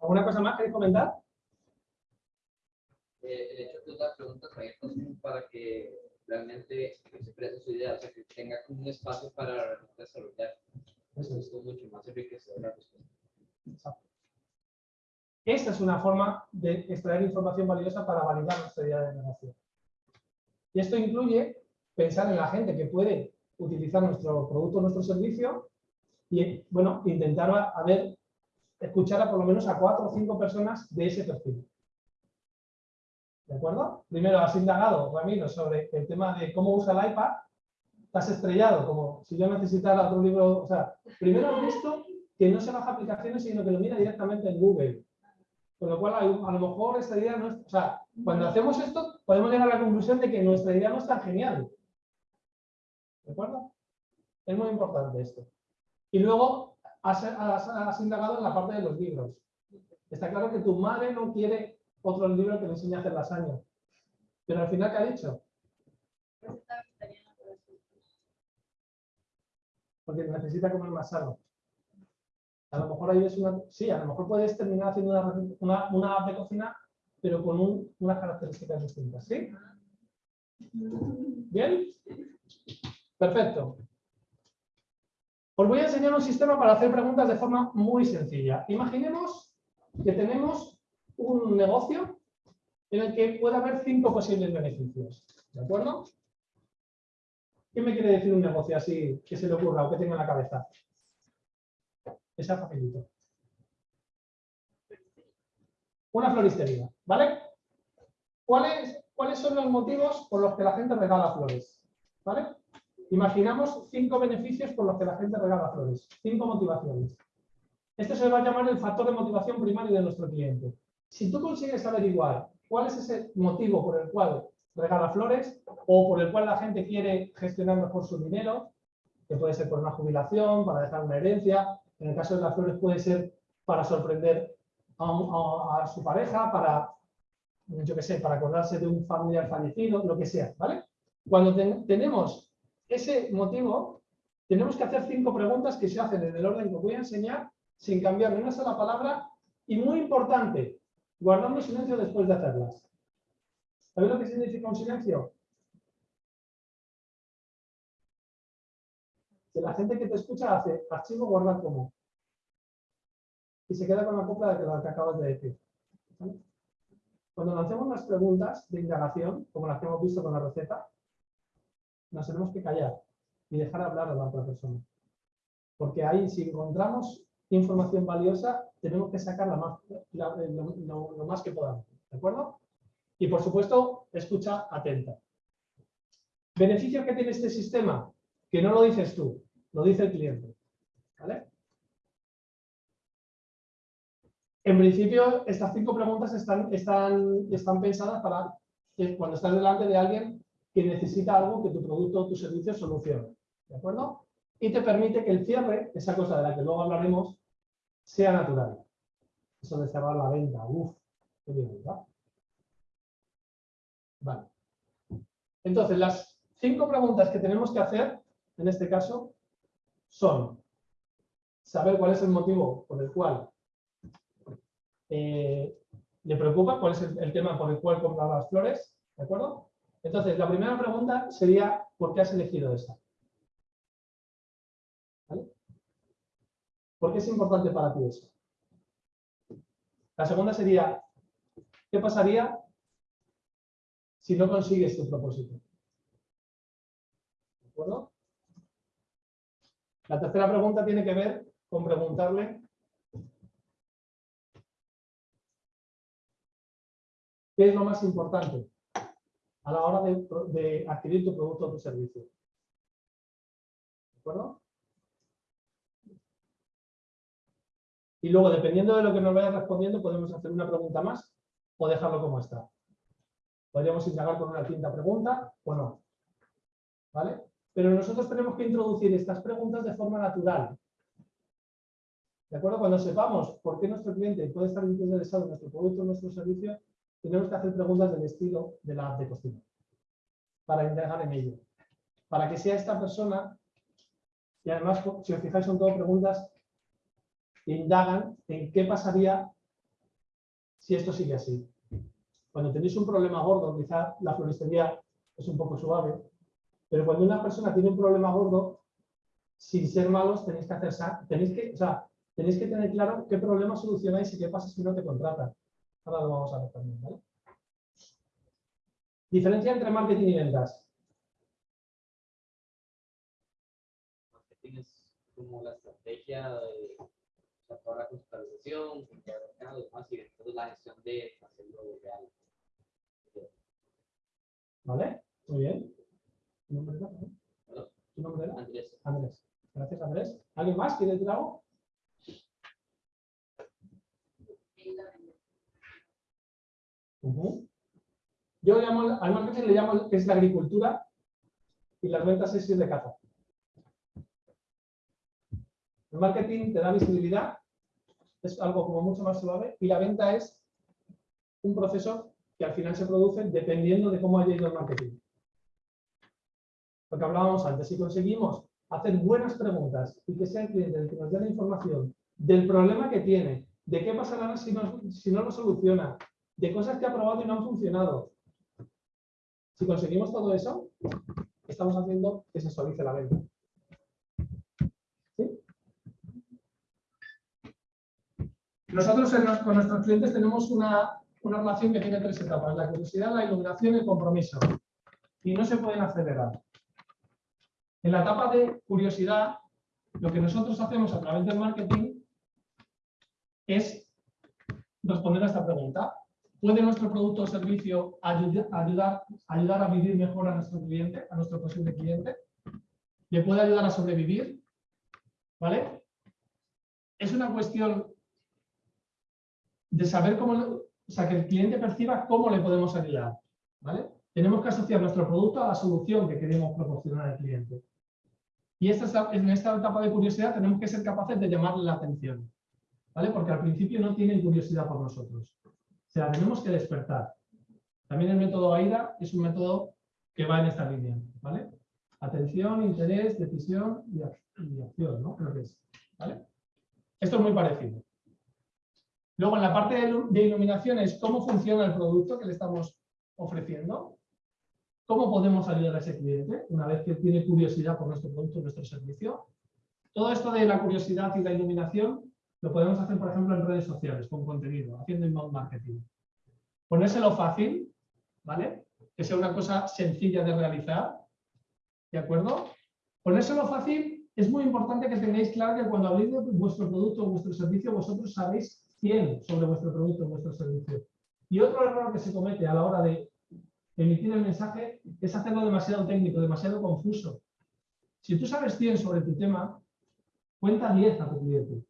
B: ¿Alguna cosa más queréis comentar?
C: Eh, el hecho de las preguntas abiertas para que realmente se exprese su idea, o sea, que tenga como un espacio para realmente desarrollar.
B: Eso es
C: mucho más enriquecedor la respuesta.
B: Exacto. Esta es una forma de extraer información valiosa para validar nuestra idea de negocio. Y esto incluye pensar en la gente que puede utilizar nuestro producto, nuestro servicio y, bueno, intentar escuchar a por lo menos a cuatro o cinco personas de ese perfil. ¿De acuerdo? Primero has indagado, Ramiro, sobre el tema de cómo usa el iPad. Has estrellado, como si yo necesitara otro libro. O sea, primero has visto que no se baja aplicaciones, sino que lo mira directamente en Google. Con lo cual, a lo mejor esta idea no es... O sea, cuando hacemos esto, podemos llegar a la conclusión de que nuestra idea no es tan genial. ¿De acuerdo? Es muy importante esto. Y luego has, has- has indagado en la parte de los libros. Está claro que tu madre no quiere otro libro que le enseñe a hacer lasaña. Pero al final, ¿qué ha dicho?
F: Nosotros.
B: Porque necesita comer más sano. A lo mejor ahí es una... Sí, a lo mejor puedes terminar haciendo una, una, una app de cocina, pero con un- unas características distintas. ¿Sí? ¿Bien? Perfecto. Os voy a enseñar un sistema para hacer preguntas de forma muy sencilla. Imaginemos que tenemos un negocio en el que puede haber cinco posibles beneficios. ¿De acuerdo? ¿Qué me quiere decir un negocio así que se le ocurra o que tenga en la cabeza? Esa facilito. Una floristería, ¿vale? ¿Cuáles, ¿Cuáles son los motivos por los que la gente regala flores? ¿Vale? Imaginamos cinco beneficios por los que la gente regala flores. Cinco motivaciones. Este se va a llamar el factor de motivación primario de nuestro cliente. Si tú consigues averiguar cuál es ese motivo por el cual regala flores o por el cual la gente quiere gestionar mejor su dinero, que puede ser por una jubilación, para dejar una herencia, en el caso de las flores puede ser para sorprender a, su pareja, para, yo qué sé, para acordarse de un familiar fallecido, lo que sea, ¿vale? Cuando ten- tenemos ese motivo, tenemos que hacer cinco preguntas que se hacen en el orden que os voy a enseñar, sin cambiar ni una sola palabra, y muy importante, guardando silencio después de hacerlas. ¿Sabéis lo que significa un silencio? Que la gente que te escucha hace archivo guardar como. Y se queda con la copla de lo que acabas de decir. Cuando lancemos las preguntas de indagación, como las que hemos visto con la receta, nos tenemos que callar y dejar hablar a la otra persona. Porque ahí, si encontramos información valiosa, tenemos que sacarla la- lo- lo más que podamos. ¿De acuerdo? Y por supuesto, escucha atenta. ¿Beneficios que tiene este sistema? Que no lo dices tú, lo dice el cliente. ¿Vale? En principio, estas cinco preguntas están, están, están pensadas para cuando estás delante de alguien que necesita algo que tu producto o tu servicio solucione. ¿De acuerdo? Y te permite que el cierre, esa cosa de la que luego hablaremos, sea natural. Eso de cerrar la venta, uff, qué bien, ¿verdad? Vale. Entonces, las cinco preguntas que tenemos que hacer, en este caso, son saber cuál es el motivo por el cual eh, le preocupa, cuál es el, tema por el cual compra las flores, ¿de acuerdo? Entonces, la primera pregunta sería, ¿por qué has elegido esta? ¿Vale? ¿Por qué es importante para ti eso? La segunda sería, ¿qué pasaría si no consigues tu propósito? ¿De acuerdo? La tercera pregunta tiene que ver con preguntarle ¿qué es lo más importante a la hora de, adquirir tu producto o tu servicio? ¿De acuerdo? Y luego, dependiendo de lo que nos vaya respondiendo, podemos hacer una pregunta más o dejarlo como está. Podríamos indagar con una quinta pregunta o no. ¿Vale? Pero nosotros tenemos que introducir estas preguntas de forma natural. ¿De acuerdo? Cuando sepamos por qué nuestro cliente puede estar interesado en nuestro producto o nuestro servicio, tenemos que hacer preguntas del estilo de la de cocina. Para indagar en ello. Para que sea esta persona, y además, si os fijáis, son todas preguntas que indagan en qué pasaría si esto sigue así. Cuando tenéis un problema gordo, quizá la floristería es un poco suave, pero cuando una persona tiene un problema gordo, sin ser malos, tenéis que hacer, tenéis que, o sea, tenéis que tener claro qué problema solucionáis y qué pasa si no te contratan. Ahora lo vamos a ver también, ¿vale? Diferencia entre marketing y ventas.
C: Marketing es como la estrategia de toda la el mercado y entonces la gestión de hacerlo real.
B: ¿Vale? Muy bien. ¿Tu nombre era? ¿Tu nombre era?
C: Andrés,
B: Andrés. Gracias, Andrés. ¿Alguien más quiere decir algo? Ujú. Yo llamo, al marketing le llamo que es la agricultura y las ventas es ir de caza. El marketing te da visibilidad, es algo como mucho más suave, y la venta es un proceso que al final se produce dependiendo de cómo haya ido el marketing. Lo que hablábamos antes, si conseguimos hacer buenas preguntas y que sea el cliente el que nos dé la información del problema que tiene, de qué pasará si no, si no lo soluciona, de cosas que ha probado y no han funcionado. Si conseguimos todo eso, estamos haciendo que se suavice la venta. ¿Sí? Nosotros con nuestros clientes tenemos una, una relación que tiene tres etapas, la curiosidad, la iluminación y el compromiso. Y no se pueden acelerar. En la etapa de curiosidad, lo que nosotros hacemos a través del marketing es responder a esta pregunta. ¿Puede nuestro producto o servicio ayuda- ayudar, ayudar a vivir mejor a nuestro cliente, a nuestro posible cliente? ¿Le puede ayudar a sobrevivir? ¿Vale? Es una cuestión de saber cómo, o sea, que el cliente perciba cómo le podemos ayudar. ¿Vale? Tenemos que asociar nuestro producto a la solución que queremos proporcionar al cliente. Y esta en esta etapa de curiosidad tenemos que ser capaces de llamarle la atención. ¿Vale? Porque al principio no tienen curiosidad por nosotros. Se la tenemos que despertar. También el método AIDA es un método que va en esta línea. ¿Vale? Atención, interés, decisión y, ac- y acción, ¿no? Creo que es. ¿Vale? Esto es muy parecido. Luego, en la parte de iluminación es cómo funciona el producto que le estamos ofreciendo. ¿Cómo podemos ayudar a ese cliente una vez que tiene curiosidad por nuestro producto nuestro servicio? Todo esto de la curiosidad y la iluminación lo podemos hacer, por ejemplo, en redes sociales, con contenido, haciendo inbound marketing. Ponérselo fácil, ¿vale? Que sea una cosa sencilla de realizar, ¿de acuerdo? Ponérselo fácil es muy importante que tengáis claro que cuando habléis de vuestro producto o vuestro servicio, vosotros sabéis 100 sobre vuestro producto o vuestro servicio. Y otro error que se comete a la hora de emitir el mensaje es hacerlo demasiado técnico, demasiado confuso. Si tú sabes 100 sobre tu tema, cuenta 10 a tu cliente.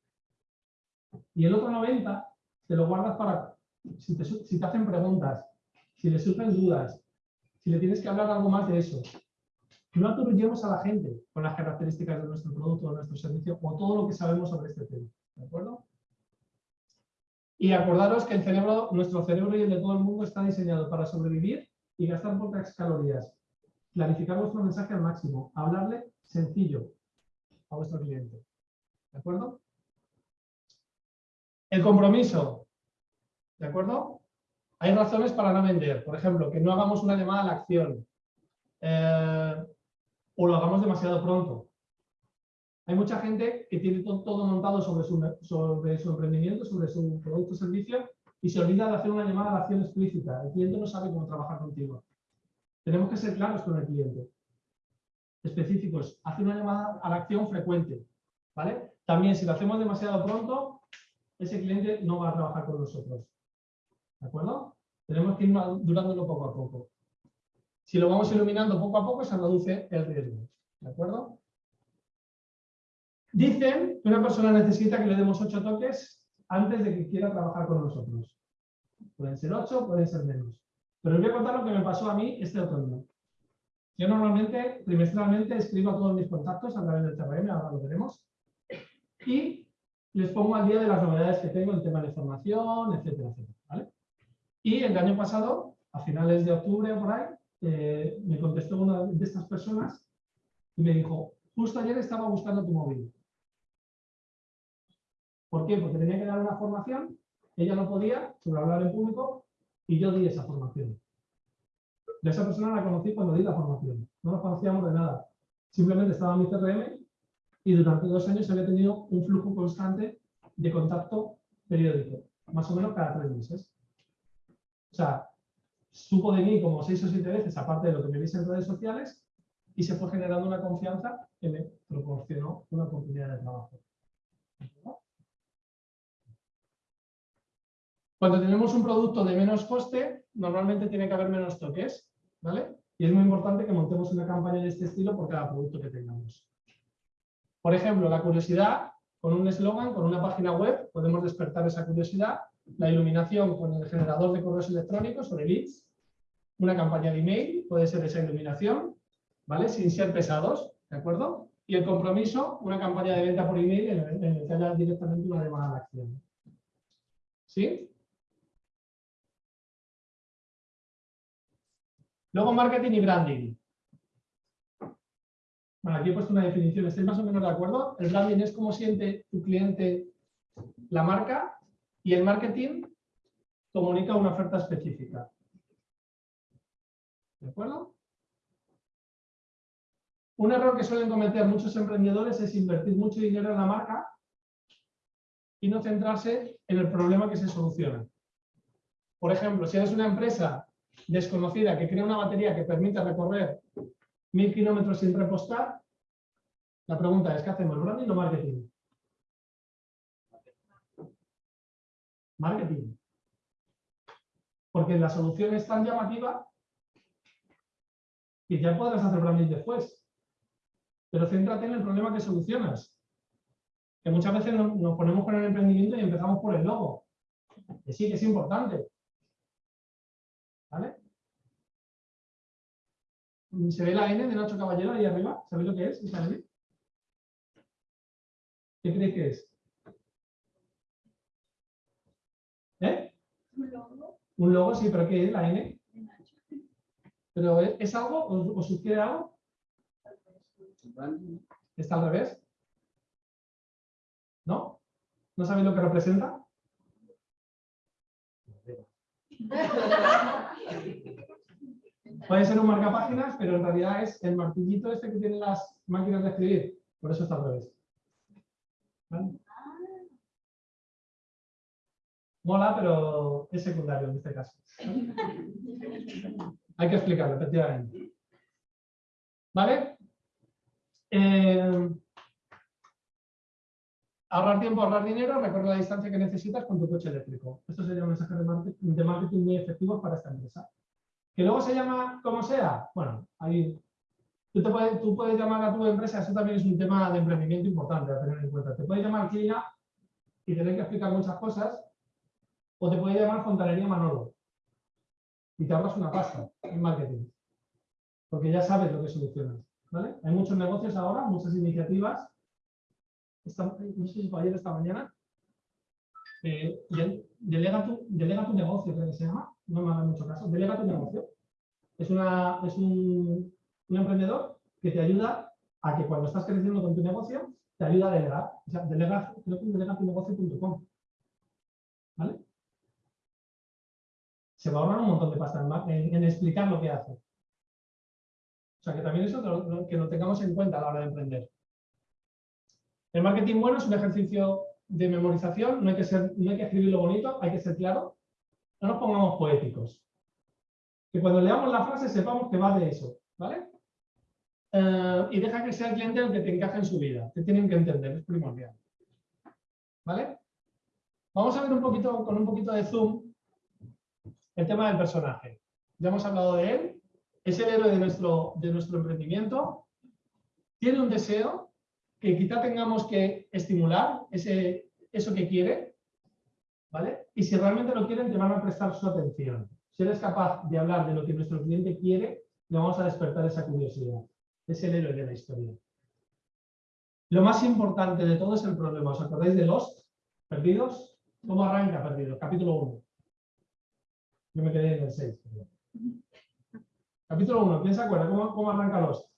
B: Y el otro 90 te lo guardas para si te, hacen preguntas, si les surgen dudas, si le tienes que hablar algo más de eso. No aturullemos a la gente con las características de nuestro producto, de nuestro servicio o todo lo que sabemos sobre este tema. ¿De acuerdo? Y acordaros que el cerebro, nuestro cerebro y el de todo el mundo está diseñado para sobrevivir y gastar pocas calorías. Clarificar vuestro mensaje al máximo. Hablarle sencillo a vuestro cliente. ¿De acuerdo? El compromiso. ¿De acuerdo? Hay razones para no vender. Por ejemplo, que no hagamos una llamada a la acción. Eh, o lo hagamos demasiado pronto. Hay mucha gente que tiene to- todo montado sobre su, sobre su emprendimiento, sobre su producto o servicio y se olvida de hacer una llamada a la acción explícita. El cliente no sabe cómo trabajar contigo. Tenemos que ser claros con el cliente. Específicos. Hacer una llamada a la acción frecuente. ¿vale? También si lo hacemos demasiado pronto, ese cliente no va a trabajar con nosotros. ¿De acuerdo? Tenemos que ir durándolo poco a poco. Si lo vamos iluminando poco a poco, se reduce el riesgo. ¿De acuerdo? Dicen que una persona necesita que le demos ocho toques antes de que quiera trabajar con nosotros. Pueden ser ocho, pueden ser menos. Pero os voy a contar lo que me pasó a mí este otoño. Yo normalmente, trimestralmente, escribo a todos mis contactos a través del CRM, ahora lo veremos, y les pongo al día de las novedades que tengo en tema de formación, etcétera, etcétera. ¿vale? Y el año pasado, a finales de octubre o por ahí, eh, me contestó una de estas personas y me dijo, justo ayer estaba buscando tu móvil. ¿Por qué? Porque tenía que dar una formación, ella no podía sobre hablar en público y yo di esa formación. De esa persona la conocí cuando di la formación. No nos conocíamos de nada. Simplemente estaba en mi CRM y durante dos años había tenido un flujo constante de contacto periódico, más o menos cada tres meses. O sea, supo de mí como seis o siete veces, aparte de lo que me viste en redes sociales, y se fue generando una confianza que me proporcionó una oportunidad de trabajo. Cuando tenemos un producto de menos coste, normalmente tiene que haber menos toques, ¿vale? Y es muy importante que montemos una campaña de este estilo por cada producto que tengamos. Por ejemplo, la curiosidad, con un eslogan, con una página web, podemos despertar esa curiosidad. La iluminación con el generador de correos electrónicos sobre leads. Una campaña de email, puede ser esa iluminación, ¿vale? Sin ser pesados, ¿de acuerdo? Y el compromiso, una campaña de venta por email en el que haya directamente una llamada a la acción. ¿Sí? Luego marketing y branding. Bueno, aquí he puesto una definición, ¿estáis más o menos de acuerdo? El branding es cómo siente tu cliente la marca y el marketing comunica una oferta específica. ¿De acuerdo? Un error que suelen cometer muchos emprendedores es invertir mucho dinero en la marca y no centrarse en el problema que se soluciona. Por ejemplo, si eres una empresa desconocida que crea una batería que permite recorrer mil kilómetros sin repostar, la pregunta es, ¿qué hacemos? ¿Branding o marketing? Marketing. Porque la solución es tan llamativa que ya podrás hacer branding después. Pero céntrate en el problema que solucionas. Que muchas veces nos, ponemos con el emprendimiento y empezamos por el logo. Que sí, que es importante. ¿Vale? ¿Se ve la N de Nacho Caballero ahí arriba? ¿Sabéis lo que es esa N? ¿Qué creéis que es? ¿Eh?
F: Un logo
B: Un logo, sí, pero ¿qué es la N? ¿Pero es, es algo? ¿Os, os sugiere algo? ¿Está al revés? ¿No? ¿No sabéis lo que representa? Puede ser un marcapáginas, pero en realidad es el martillito este que tienen las máquinas de escribir. Por eso está al revés. ¿Vale? Mola, pero es secundario en este caso. Hay que explicarlo, efectivamente. ¿Vale? Eh, ahorrar tiempo, ahorrar dinero, recorrer la distancia que necesitas con tu coche eléctrico. Estos serían mensajes de marketing, de marketing muy efectivos para esta empresa. Que luego se llama como sea, bueno, ahí tú, te puedes, tú puedes llamar a tu empresa, eso también es un tema de emprendimiento importante a tener en cuenta. Te puedes llamar Clina y tener que explicar muchas cosas, o te puedes llamar Fontanería Manolo y te ahorras una pasta en marketing. porque ya sabes lo que solucionas. ¿vale? Hay muchos negocios ahora, muchas iniciativas. Esta, no sé si fue ayer esta mañana. eh, de- delega, tu, delega tu negocio, que se llama. No me hagan mucho caso. Delega tu negocio. Es, una, es un, un emprendedor que te ayuda a que cuando estás creciendo con tu negocio, te ayuda a delegar. O sea, delega, creo que es delegatunegocio.com. ¿Vale? Se va a ahorrar un montón de pasta en, en- explicar lo que hace. O sea, que también eso que lo tengamos en cuenta a la hora de emprender. El marketing bueno es un ejercicio de memorización, no hay que, ser, no bonito, hay que ser claro. No nos pongamos poéticos. Que cuando leamos la frase sepamos que va de eso, ¿vale? Eh, y deja que sea el cliente el que te encaje en su vida. Te tienen que entender, es primordial. ¿Vale? Vamos a ver un poquito, con un poquito de zoom, el tema del personaje. Ya hemos hablado de él, es el héroe de nuestro emprendimiento, tiene un deseo que quizá tengamos que estimular, ese, eso que quiere, ¿vale? Y si realmente lo quieren, te van a prestar su atención. Si eres capaz de hablar de lo que nuestro cliente quiere, le vamos a despertar esa curiosidad. Es el héroe de la historia. Lo más importante de todo es el problema. ¿Os acordáis de Lost? ¿Perdidos? ¿Cómo arranca Perdidos? Capítulo 1. Yo me quedé en el 6. Capítulo 1. ¿Quién se acuerda? ¿Cómo, cómo arranca Lost?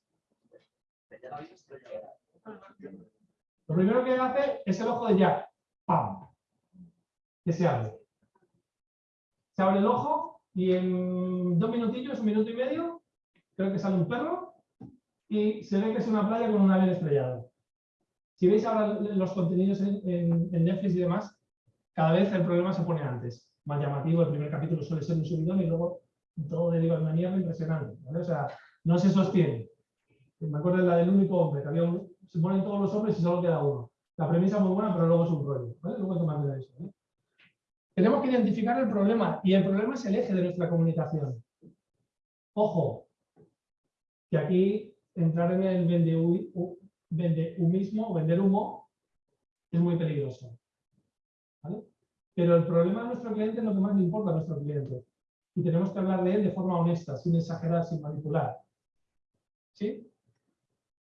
B: Lo primero que hace es el ojo de Jack. ¡Pam! Que se abre. Se abre el ojo y en dos minutillos, un minuto y medio, creo que sale un perro y se ve que es una playa con un avión estrellado. Si veis ahora los contenidos en, en- en Netflix y demás, cada vez el problema se pone antes. Más llamativo, el primer capítulo suele ser un subidón y luego todo deriva mierda impresionante. O sea, no se sostiene. Me acuerdo de la del único hombre, que había un- se ponen todos los hombres y solo queda uno. La premisa es muy buena, pero luego es un rollo. Luego te mando eso. ¿vale? Tenemos que identificar el problema y el problema es el eje de nuestra comunicación. Ojo, que aquí entrar en el vende, o vender humo es muy peligroso. Pero el problema de nuestro cliente es lo que más le importa a nuestro cliente. Y tenemos que hablar de él de forma honesta, sin exagerar, sin manipular. ¿Sí?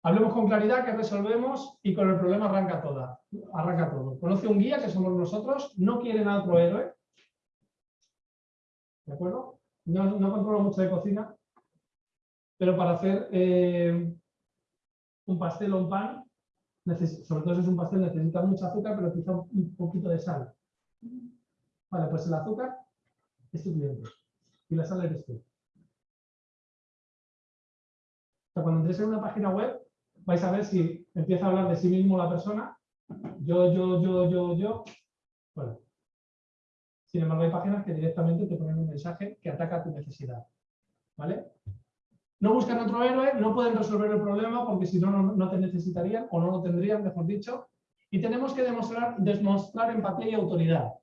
B: Hablemos con claridad que resolvemos y con el problema arranca toda. Arranca todo. Conoce un guía que somos nosotros, no quieren a otro héroe. ¿De acuerdo? No, no controlo mucho de cocina, pero para hacer eh, un pastel o un pan, sobre todo si es un pastel, necesita mucha azúcar, pero quizá un poquito de sal. Vale, pues el azúcar es tu cliente y la sal eres tú. O sea, cuando entres en una página web, vais a ver si empieza a hablar de sí mismo la persona, yo, yo, yo, yo, yo. Bueno. Sin embargo, hay páginas que directamente te ponen un mensaje que ataca tu necesidad. ¿Vale? No buscan otro héroe, no pueden resolver el problema porque si no, no, no te necesitarían o no lo tendrían, mejor dicho. Y tenemos que demostrar, demostrar empatía y autoridad.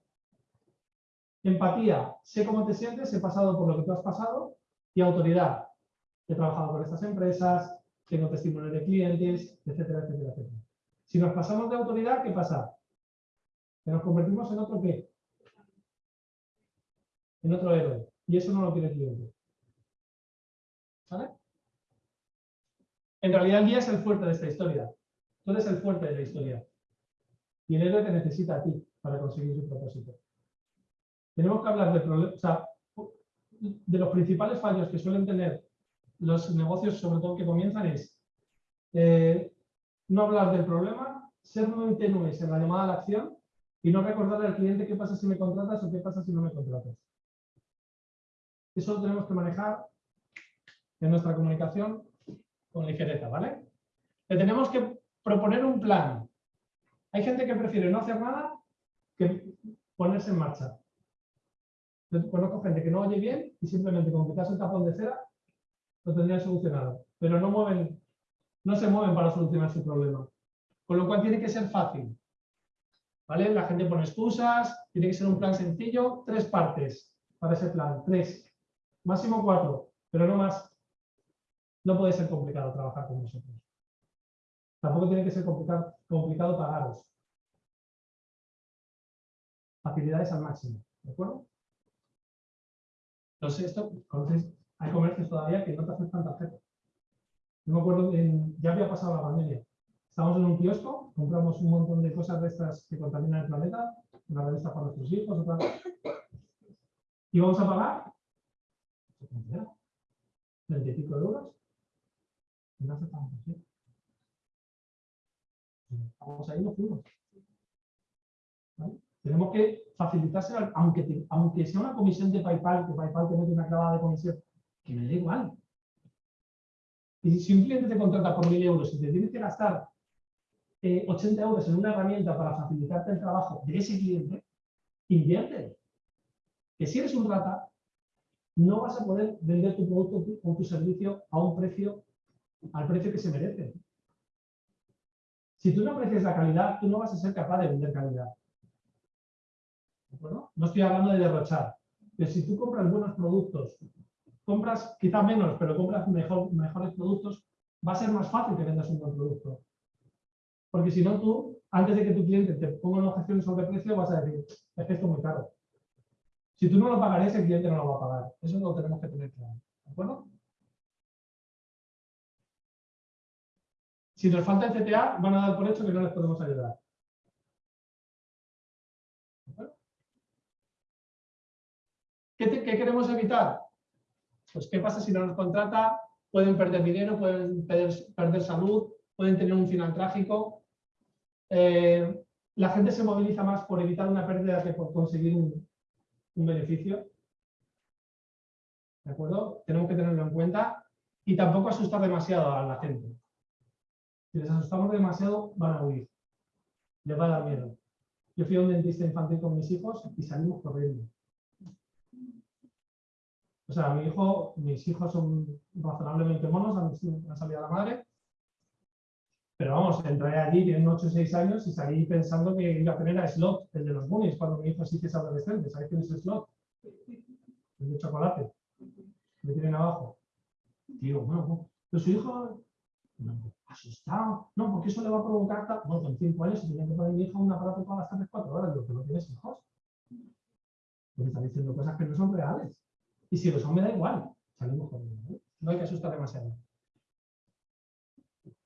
B: Empatía, sé cómo te sientes, he pasado por lo que tú has pasado. Y autoridad, he trabajado con estas empresas, tengo testimonios de clientes, etcétera, etcétera, etcétera. Si nos pasamos de autoridad, ¿qué pasa? Que nos convertimos en otro qué? En otro héroe. Y eso no lo quiere el cliente. ¿Vale? En realidad el guía es el fuerte de esta historia. Tú eres el fuerte de la historia. Y el héroe te necesita a ti para conseguir su propósito. Tenemos que hablar de, los principales fallos que suelen tener los negocios, sobre todo que comienzan, es eh, no hablar del problema, ser muy tenues en la llamada a la acción y no recordarle al cliente qué pasa si me contratas o qué pasa si no me contratas. Eso lo tenemos que manejar en nuestra comunicación con ligereza, ¿vale? Le tenemos que proponer un plan. Hay gente que prefiere no hacer nada que ponerse en marcha. Conozco gente que no oye bien y simplemente con quitarse el tapón de cera lo tendrían solucionado. Pero no mueven, no se mueven para solucionar su problema. Con lo cual tiene que ser fácil. ¿Vale? La gente pone excusas, tiene que ser un plan sencillo, tres partes para ese plan, tres, máximo cuatro, pero no más. No puede ser complicado trabajar con nosotros. Tampoco tiene que ser complicado, complicado pagaros. Facilidades al máximo, ¿de acuerdo? Entonces, esto, conoces, hay comercios todavía que no te aceptan tarjeta. No me acuerdo, en- ya había pasado la pandemia. Estábamos en un kiosco, compramos un montón de cosas de estas que contaminan el planeta, una revista para nuestros hijos, otra. Y vamos a pagar treinta y pico de euros. Y no aceptamos. Vamos ahí, no fuimos. ¿Vale? Tenemos que facilitárselo, al- aunque, aunque sea una comisión de PayPal, que PayPal te mete una clavada de comisión, que me da igual. Y si un cliente te contrata por mil euros y te tienes que gastar eh, 80 euros en una herramienta para facilitarte el trabajo de ese cliente, invierte. Que si eres un rata, no vas a poder vender tu producto o tu servicio a precio, al precio que se merece. Si tú no aprecias la calidad, tú no vas a ser capaz de vender calidad. ¿De acuerdo? No estoy hablando de derrochar. Pero si tú compras buenos productos, compras quizá menos, pero compras mejor, mejores productos, va a ser más fácil que vendas un buen producto. Porque si no, tú, antes de que tu cliente te ponga una objeción sobre precio, vas a decir, es que esto es muy caro. Si tú no lo pagarías, el cliente no lo va a pagar. Eso lo tenemos que tener claro. ¿De acuerdo? Si nos falta el CTA, van a dar por hecho que no les podemos ayudar. ¿Qué, te- qué queremos evitar? Pues qué pasa si no nos contrata, pueden perder dinero, pueden perder, salud, pueden tener un final trágico. Eh, la gente se moviliza más por evitar una pérdida que por conseguir un, un beneficio. ¿De acuerdo? Tenemos que tenerlo en cuenta y tampoco asustar demasiado a la gente. Si les asustamos demasiado, van a huir. Les va a dar miedo. Yo fui a un dentista infantil con mis hijos y salimos corriendo. O sea, mi hijo, mis hijos son razonablemente monos, han, salido a la madre. Pero vamos, entré allí, tienen 8 o 6 años y salí pensando que iba a tener a Slot, el de los Goonies, cuando mi hijo sí que es adolescente. ¿Sabéis quién es Slot? El de chocolate. Me tienen abajo. Digo, bueno, pero su hijo, asustado. No, porque eso le va a provocar. tal- Bueno, con 5 años, si tenía que poner mi hijo un aparato para las 3 4 horas, digo, que no tienes hijos. Me están diciendo cosas que no son reales. Y si lo son, da igual. Salimos corriendo. ¿eh? No hay que asustar demasiado.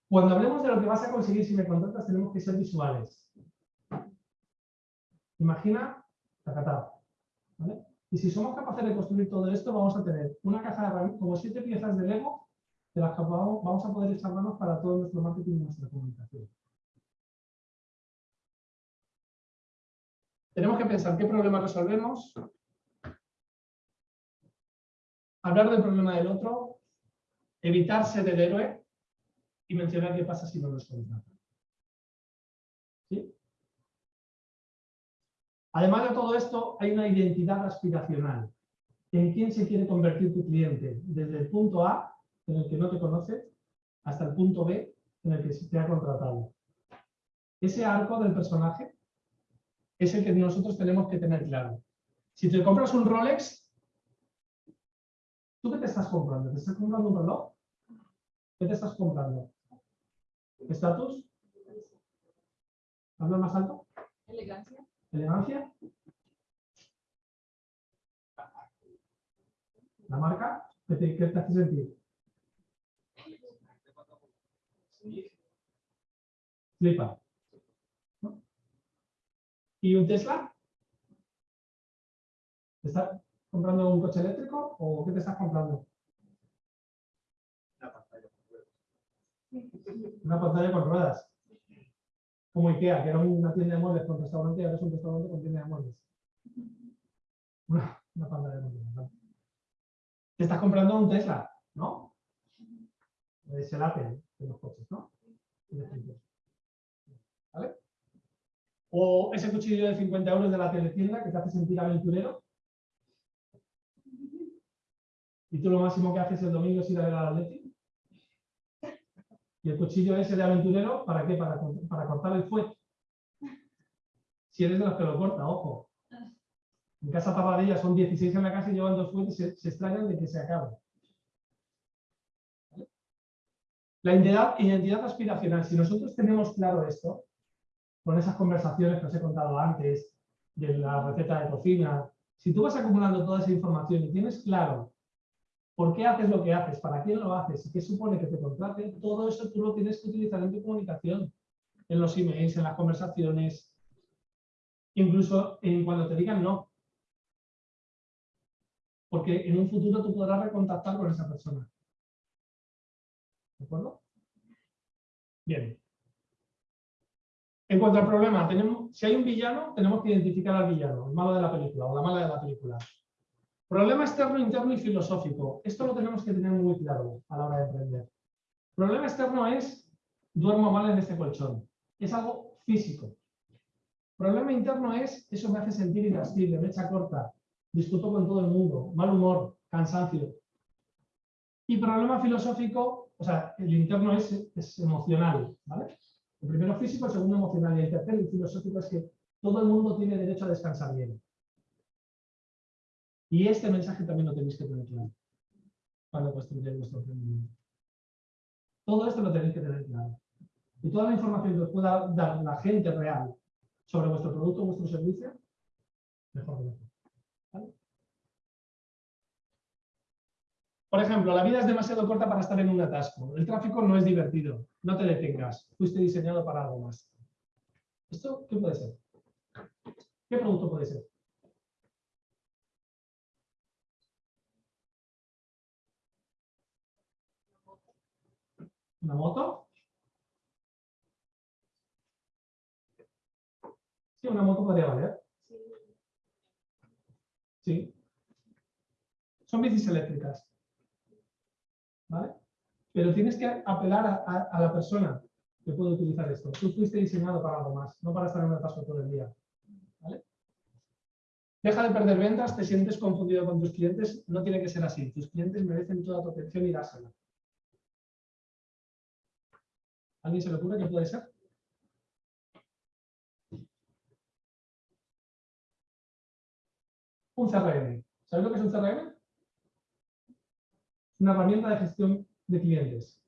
B: Cuando hablemos de lo que vas a conseguir si me contratas, tenemos que ser visuales. Imagina, tacatá, ¿vale? Y si somos capaces de construir todo esto, vamos a tener una caja de herramientas, como siete piezas de Lego, de las que vamos a poder echar manos para todo nuestro marketing y nuestra comunicación. Tenemos que pensar qué problema resolvemos, hablar del problema del otro, evitar ser el héroe y mencionar qué pasa si no nos contratan. Además de todo esto, hay una identidad aspiracional. ¿En quién se quiere convertir tu cliente? Desde el punto A, en el que no te conoce, hasta el punto B, en el que te ha contratado. Ese arco del personaje es el que nosotros tenemos que tener claro. Si te compras un Rolex, ¿tú qué te estás comprando? ¿Te estás comprando un reloj? ¿Qué te estás comprando? ¿Estatus? ¿Habla más alto?
F: Elegancia.
B: ¿Elegancia? ¿La marca? ¿Qué te, qué te hace sentir? Flipa. ¿No? ¿Y un Tesla? ¿Te estás comprando un coche eléctrico o qué te estás comprando? Una pantalla con ruedas. Como Ikea, que era una tienda de muebles con restaurante y ahora es un restaurante con tienda de muebles. Una, una pantalla con ruedas. ¿vale? Te estás comprando un Tesla, ¿no? Es el Apple de los coches, ¿no? ¿Vale? O ese cuchillo de 50 euros de la teletienda que te hace sentir aventurero. Y tú lo máximo que haces el domingo es ir a ver al Atleti. Y el cuchillo ese de aventurero, ¿para qué? Para, para cortar el fuet. Si eres de los que lo corta, ojo. En casa Tapadilla son 16 en la casa y llevan dos fuentes y se, se extrañan de que se acabe. La identidad, identidad aspiracional. Si nosotros tenemos claro esto, con esas conversaciones que os he contado antes, de la receta de cocina, si tú vas acumulando toda esa información y tienes claro ¿Por qué haces lo que haces? ¿Para quién lo haces? ¿Y qué supone que te contraten? Todo eso tú lo tienes que utilizar en tu comunicación, en los emails, en las conversaciones, incluso en cuando te digan no. Porque en un futuro tú podrás recontactar con esa persona. ¿De acuerdo? Bien. En cuanto al problema, tenemos, si hay un villano, tenemos que identificar al villano, el malo de la película o la mala de la película. Problema externo, interno y filosófico. Esto lo tenemos que tener muy claro a la hora de emprender. Problema externo es, duermo mal en este colchón. Es algo físico. Problema interno es, eso me hace sentir irascible, mecha corta, discuto con todo el mundo, mal humor, cansancio. Y problema filosófico, o sea, el interno es, es emocional, ¿vale? El primero físico, el segundo emocional y el tercero, el filosófico, es que todo el mundo tiene derecho a descansar bien. Y este mensaje también lo tenéis que tener claro para construir vuestro emprendimiento. Todo esto lo tenéis que tener claro. Y toda la información que os pueda dar la gente real sobre vuestro producto o vuestro servicio, mejor que mejor. ¿Vale? Por ejemplo, la vida es demasiado corta para estar en un atasco. El tráfico no es divertido. No te detengas. Fuiste diseñado para algo más. ¿Esto qué puede ser? ¿Qué producto puede ser? ¿Una moto? Sí, una moto podría valer. Sí. Son bicis eléctricas. ¿Vale? Pero tienes que apelar a, la persona que puede utilizar esto. Tú fuiste diseñado para algo más, no para estar en un atasco todo el día. ¿Vale? Deja de perder ventas, te sientes confundido con tus clientes. No tiene que ser así. Tus clientes merecen toda tu atención y dársela. ¿Alguien se le ocurre qué puede ser? Un CRM. ¿Sabes lo que es un CRM? Una herramienta de gestión de clientes.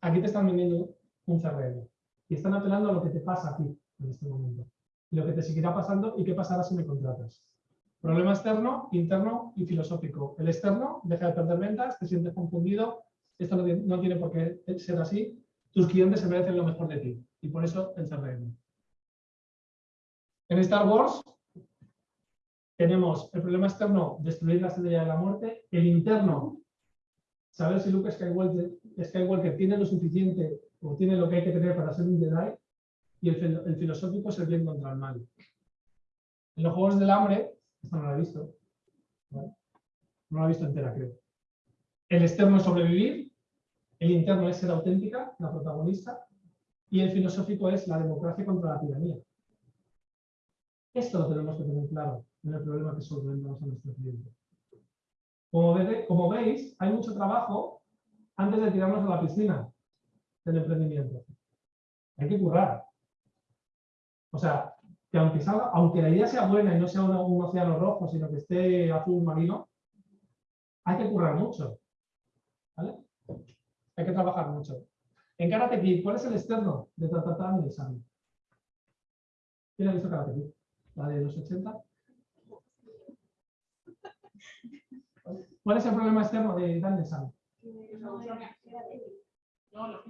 B: Aquí te están vendiendo un CRM y están apelando a lo que te pasa a ti en este momento. Lo que te seguirá pasando y qué pasará si me contratas. Problema externo, interno y filosófico. El externo, deja de perder ventas, te sientes confundido, esto no tiene por qué ser así. Tus clientes se merecen lo mejor de ti y por eso el CRM. En Star Wars tenemos el problema externo, destruir la estrella de la muerte, el interno, saber si Luke Skywalker, Skywalker tiene lo suficiente o tiene lo que hay que tener para ser un Jedi, y el, fil- el filosófico es el bien contra el mal. En los Juegos del Hambre, esto no lo he visto, no lo he visto entera creo. El externo es sobrevivir, el interno es ser auténtica, la protagonista, y el filosófico es la democracia contra la tiranía. Esto lo tenemos que tener claro en el problema que solventamos a nuestro cliente. Como, ve- como veis, hay mucho trabajo antes de tirarnos a la piscina del emprendimiento. Hay que currar. O sea, que aunque la idea sea buena y no sea un, un océano rojo, sino que esté azul marino, hay que currar mucho. ¿Vale? Hay que trabajar mucho. En Karate Kid, ¿cuál es el externo de Tatatán y el Sami? ¿Quién ha visto Karate Kid? ¿La de los 80? ¿Cuál es el problema externo de Daniel Sami? No, los.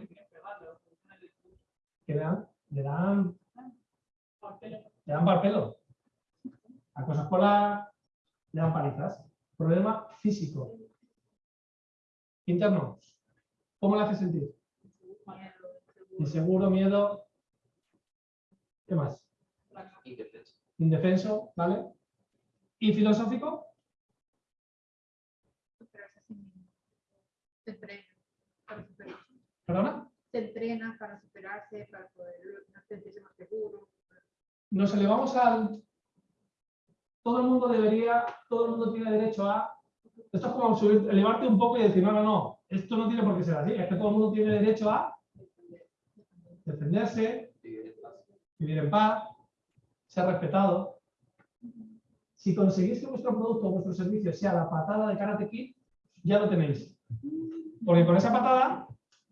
B: Que le dan, le dan, le dan parpelo. Acoso escolar, le dan palizas. Problema físico. Interno. ¿Cómo le hace sentir? Inseguro, miedo. ¿Qué más?
C: Indefenso.
B: Indefenso, ¿vale? ¿Y filosófico?
F: superarse a sí mismo. Se entrena para superarse.
B: ¿Perdona?
F: Se entrena para superarse, para poder sentirse más seguro.
B: nos elevamos al... Todo el mundo debería, todo el mundo tiene derecho a... Esto es como subir, elevarte un poco y decir, no, no, no, esto no tiene por qué ser así, es que todo el mundo tiene derecho a defenderse,
C: Vivir en paz.
B: ser respetado. Si conseguís que vuestro producto o vuestro servicio sea la patada de Karate Kid, ya lo tenéis. Porque con esa patada,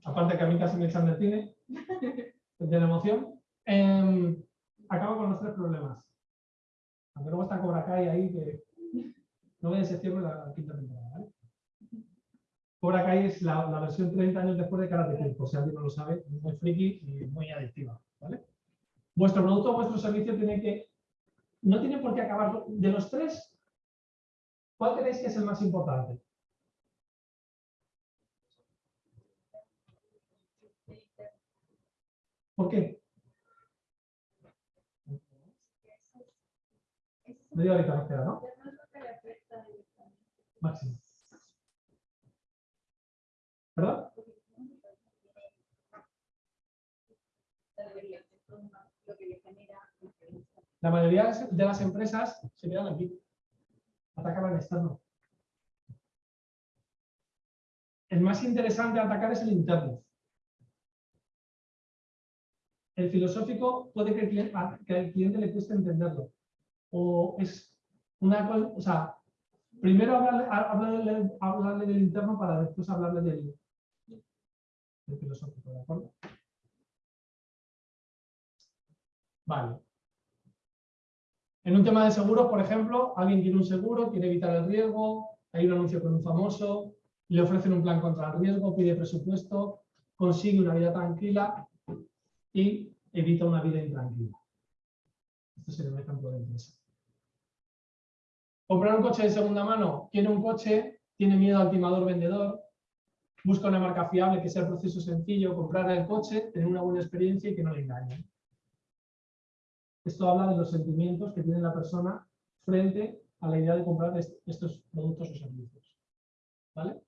B: aparte que a mí casi me echan del cine, de la emoción, em, acabo con los tres problemas. Aunque luego está Cobra Kai ahí, que 9 de septiembre la quinta temporada. ¿vale? Cobra Kai es la, la versión 30 años después de Karate Kid, por si alguien no lo sabe, es muy friki y muy adictiva. ¿vale? Vuestro producto o vuestro servicio tiene que, no tiene por qué acabar. De los tres, ¿cuál creéis que es el más importante? ¿Por qué? Media horita nos queda, ¿no? Máximo. ¿Verdad? La mayoría de las empresas se quedan aquí. Atacan al externo. El más interesante a atacar es el interno. El filosófico puede que el cliente, que al cliente le cueste entenderlo. O es una o sea, primero hablarle, del interno para después hablarle del, del filosófico, ¿de acuerdo? Vale. En un tema de seguros, por ejemplo, alguien quiere un seguro, quiere evitar el riesgo, hay un anuncio con un famoso, le ofrecen un plan contra el riesgo, pide presupuesto, consigue una vida tranquila y evita una vida intranquila. Esto sería un ejemplo de empresa. Comprar un coche de segunda mano, tiene un coche, tiene miedo al timador vendedor, busca una marca fiable, que sea el proceso sencillo, comprar el coche, tener una buena experiencia y que no le engañen. Esto habla de los sentimientos que tiene la persona frente a la idea de comprar estos productos o servicios. ¿Vale?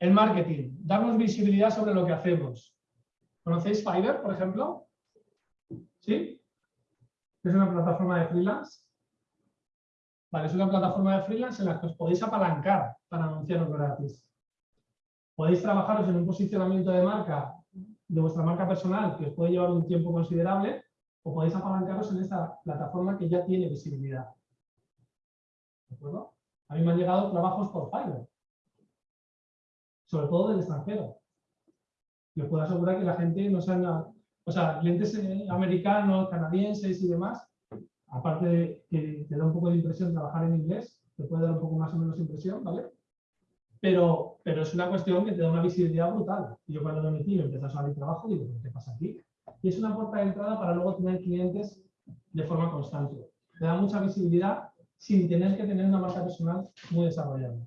B: El marketing, darnos visibilidad sobre lo que hacemos. ¿Conocéis Fiverr, por ejemplo? ¿Sí? Es una plataforma de freelance. Vale, es una plataforma de freelance en la que os podéis apalancar para anunciaros gratis. Podéis trabajaros en un posicionamiento de marca de vuestra marca personal que os puede llevar un tiempo considerable o podéis apalancaros en esta plataforma que ya tiene visibilidad. ¿De acuerdo? A mí me han llegado trabajos por Fiverr, sobre todo del extranjero. Y os puedo asegurar que la gente no se O sea, clientes eh, americanos, canadienses y demás, aparte de que te da un poco de impresión trabajar en inglés, te puede dar un poco más o menos impresión, ¿vale? Pero, pero es una cuestión que te da una visibilidad brutal. Yo cuando lo metí y empecé a salir trabajo, digo, ¿qué pasa aquí? Y es una puerta de entrada para luego tener clientes de forma constante. Te da mucha visibilidad sin tener que tener una marca personal muy desarrollada.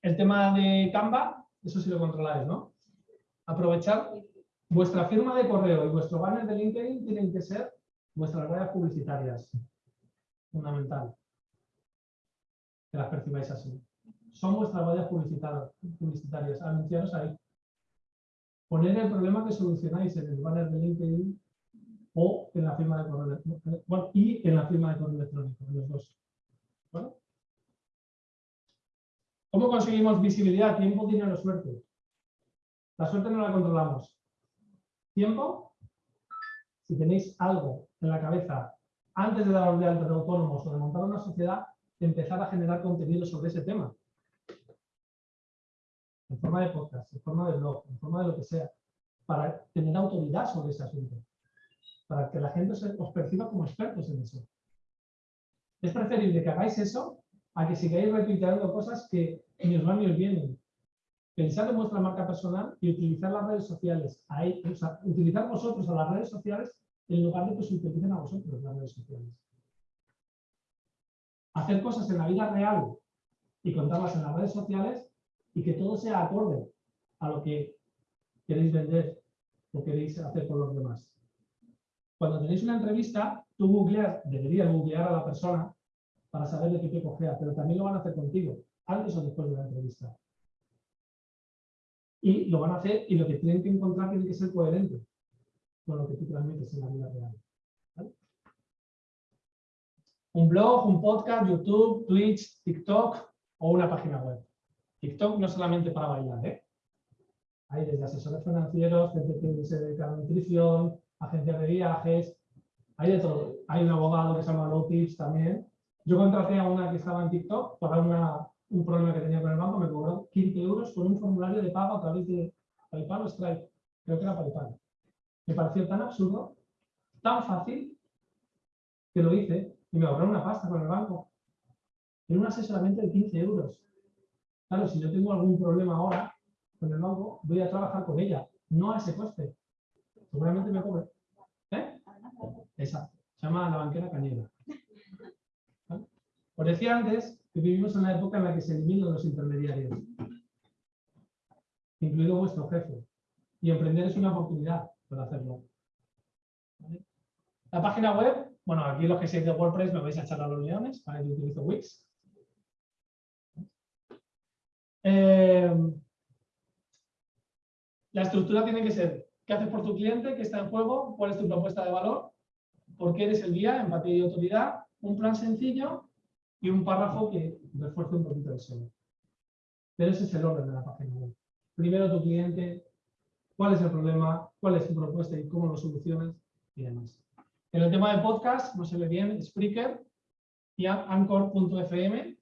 B: El tema de Canva, eso sí lo controláis, ¿no? Aprovechar vuestra firma de correo y vuestro banner de LinkedIn tienen que ser vuestras redes publicitarias. Fundamental que las percibáis así. Son vuestras vallas publicitarias, anunciaros ahí. Poner el problema que solucionáis en el banner de LinkedIn o en la firma de correo electrónico. y en la firma de correo electrónico, los dos. ¿Cómo conseguimos visibilidad? Tiempo, dinero, suerte. La suerte no la controlamos. Tiempo, si tenéis algo en la cabeza antes de daros de alta de autónomos o de montar una sociedad, empezar a generar contenido sobre ese tema. En forma de podcast, en forma de blog, en forma de lo que sea, para tener autoridad sobre ese asunto. Para que la gente os perciba como expertos en eso. Es preferible que hagáis eso a que sigáis retuiteando cosas que ni os van ni os vienen. Pensad en vuestra marca personal y utilizar las redes sociales. O sea, utilizar vosotros a las redes sociales en lugar de que os utilicen a vosotros las redes sociales hacer cosas en la vida real y contarlas en las redes sociales y que todo sea acorde a lo que queréis vender o queréis hacer por los demás. Cuando tenéis una entrevista, tú googleas, deberías googlear a la persona para saber de qué te cogea, pero también lo van a hacer contigo, antes o después de la entrevista. Y lo van a hacer y lo que tienen que encontrar tiene que ser coherente con lo que tú transmites en la vida real. Un blog, un podcast, YouTube, Twitch, TikTok o una página web. TikTok no solamente para bailar, ¿eh? Hay desde asesores financieros, gente que se dedica a la nutrición, agencias de viajes, hay de todo. Hay un abogado que se llama Low Tips también. Yo contraté a una que estaba en TikTok para una, un problema que tenía con el banco, me cobró 15 euros por un formulario de pago a través de PayPal o Stripe. Creo que era PayPal. Me pareció tan absurdo, tan fácil, que lo hice y me ahorré una pasta con el banco. en un asesoramiento de 15 euros. Claro, si yo tengo algún problema ahora con el banco, voy a trabajar con ella, no a ese coste. Seguramente me cobre. ¿Eh? Exacto. Se llama la banquera cañera. ¿Vale? Os decía antes vivimos en una época en la que se eliminan los intermediarios, incluido vuestro jefe. Y emprender es una oportunidad para hacerlo. La página web, bueno, aquí los que seáis de WordPress me vais a echar a los leones, ¿vale? yo utilizo Wix. Eh, la estructura tiene que ser, ¿qué haces por tu cliente? ¿Qué está en juego? ¿Cuál es tu propuesta de valor? ¿Por qué eres el guía? Empatía y autoridad. Un plan sencillo y un párrafo que refuerce un poquito el SEO. Pero ese es el orden de la página web. Primero tu cliente, cuál es el problema, cuál es tu propuesta y cómo lo solucionas y demás. En el tema de podcast, no se ve bien, Spreaker y Anchor.fm,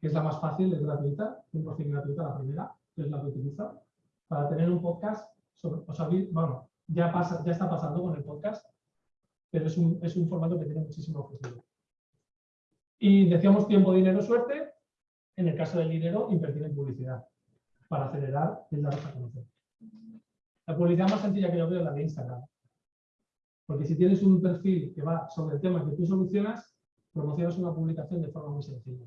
B: que es la más fácil, es gratuita, 100% gratuita la primera, que es la que utilizo, para tener un podcast sobre, o sea, bueno, ya, está pasando con el podcast, pero es un, es un formato que tiene muchísimo futuro. Y decíamos tiempo, dinero, suerte. En el caso del dinero, invertir en publicidad para acelerar el daros a conocer. La publicidad más sencilla que yo veo es la de Instagram. Porque si tienes un perfil que va sobre el tema que tú solucionas, promocionas una publicación de forma muy sencilla.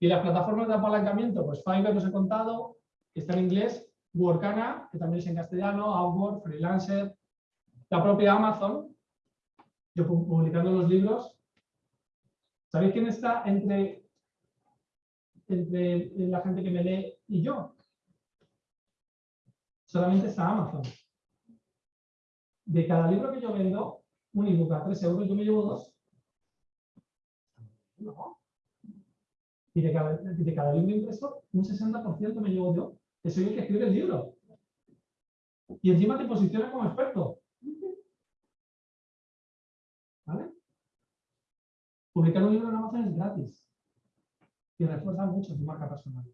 B: Y las plataformas de apalancamiento, pues Fiverr os he contado, que está en inglés, Workana, que también es en castellano, Outwork, Freelancer, la propia Amazon, yo publicando los libros. ¿Sabéis quién está entre, entre la gente que me lee y yo? Solamente está Amazon. De cada libro que yo vendo, un ebook a 3 euros, yo me llevo dos. Y de cada, de cada libro impreso, un 60% me llevo yo, que soy el que escribe el libro. Y encima te posicionas como experto. ¿Vale? Publicar un libro en Amazon es gratis. Y refuerza mucho tu marca personal.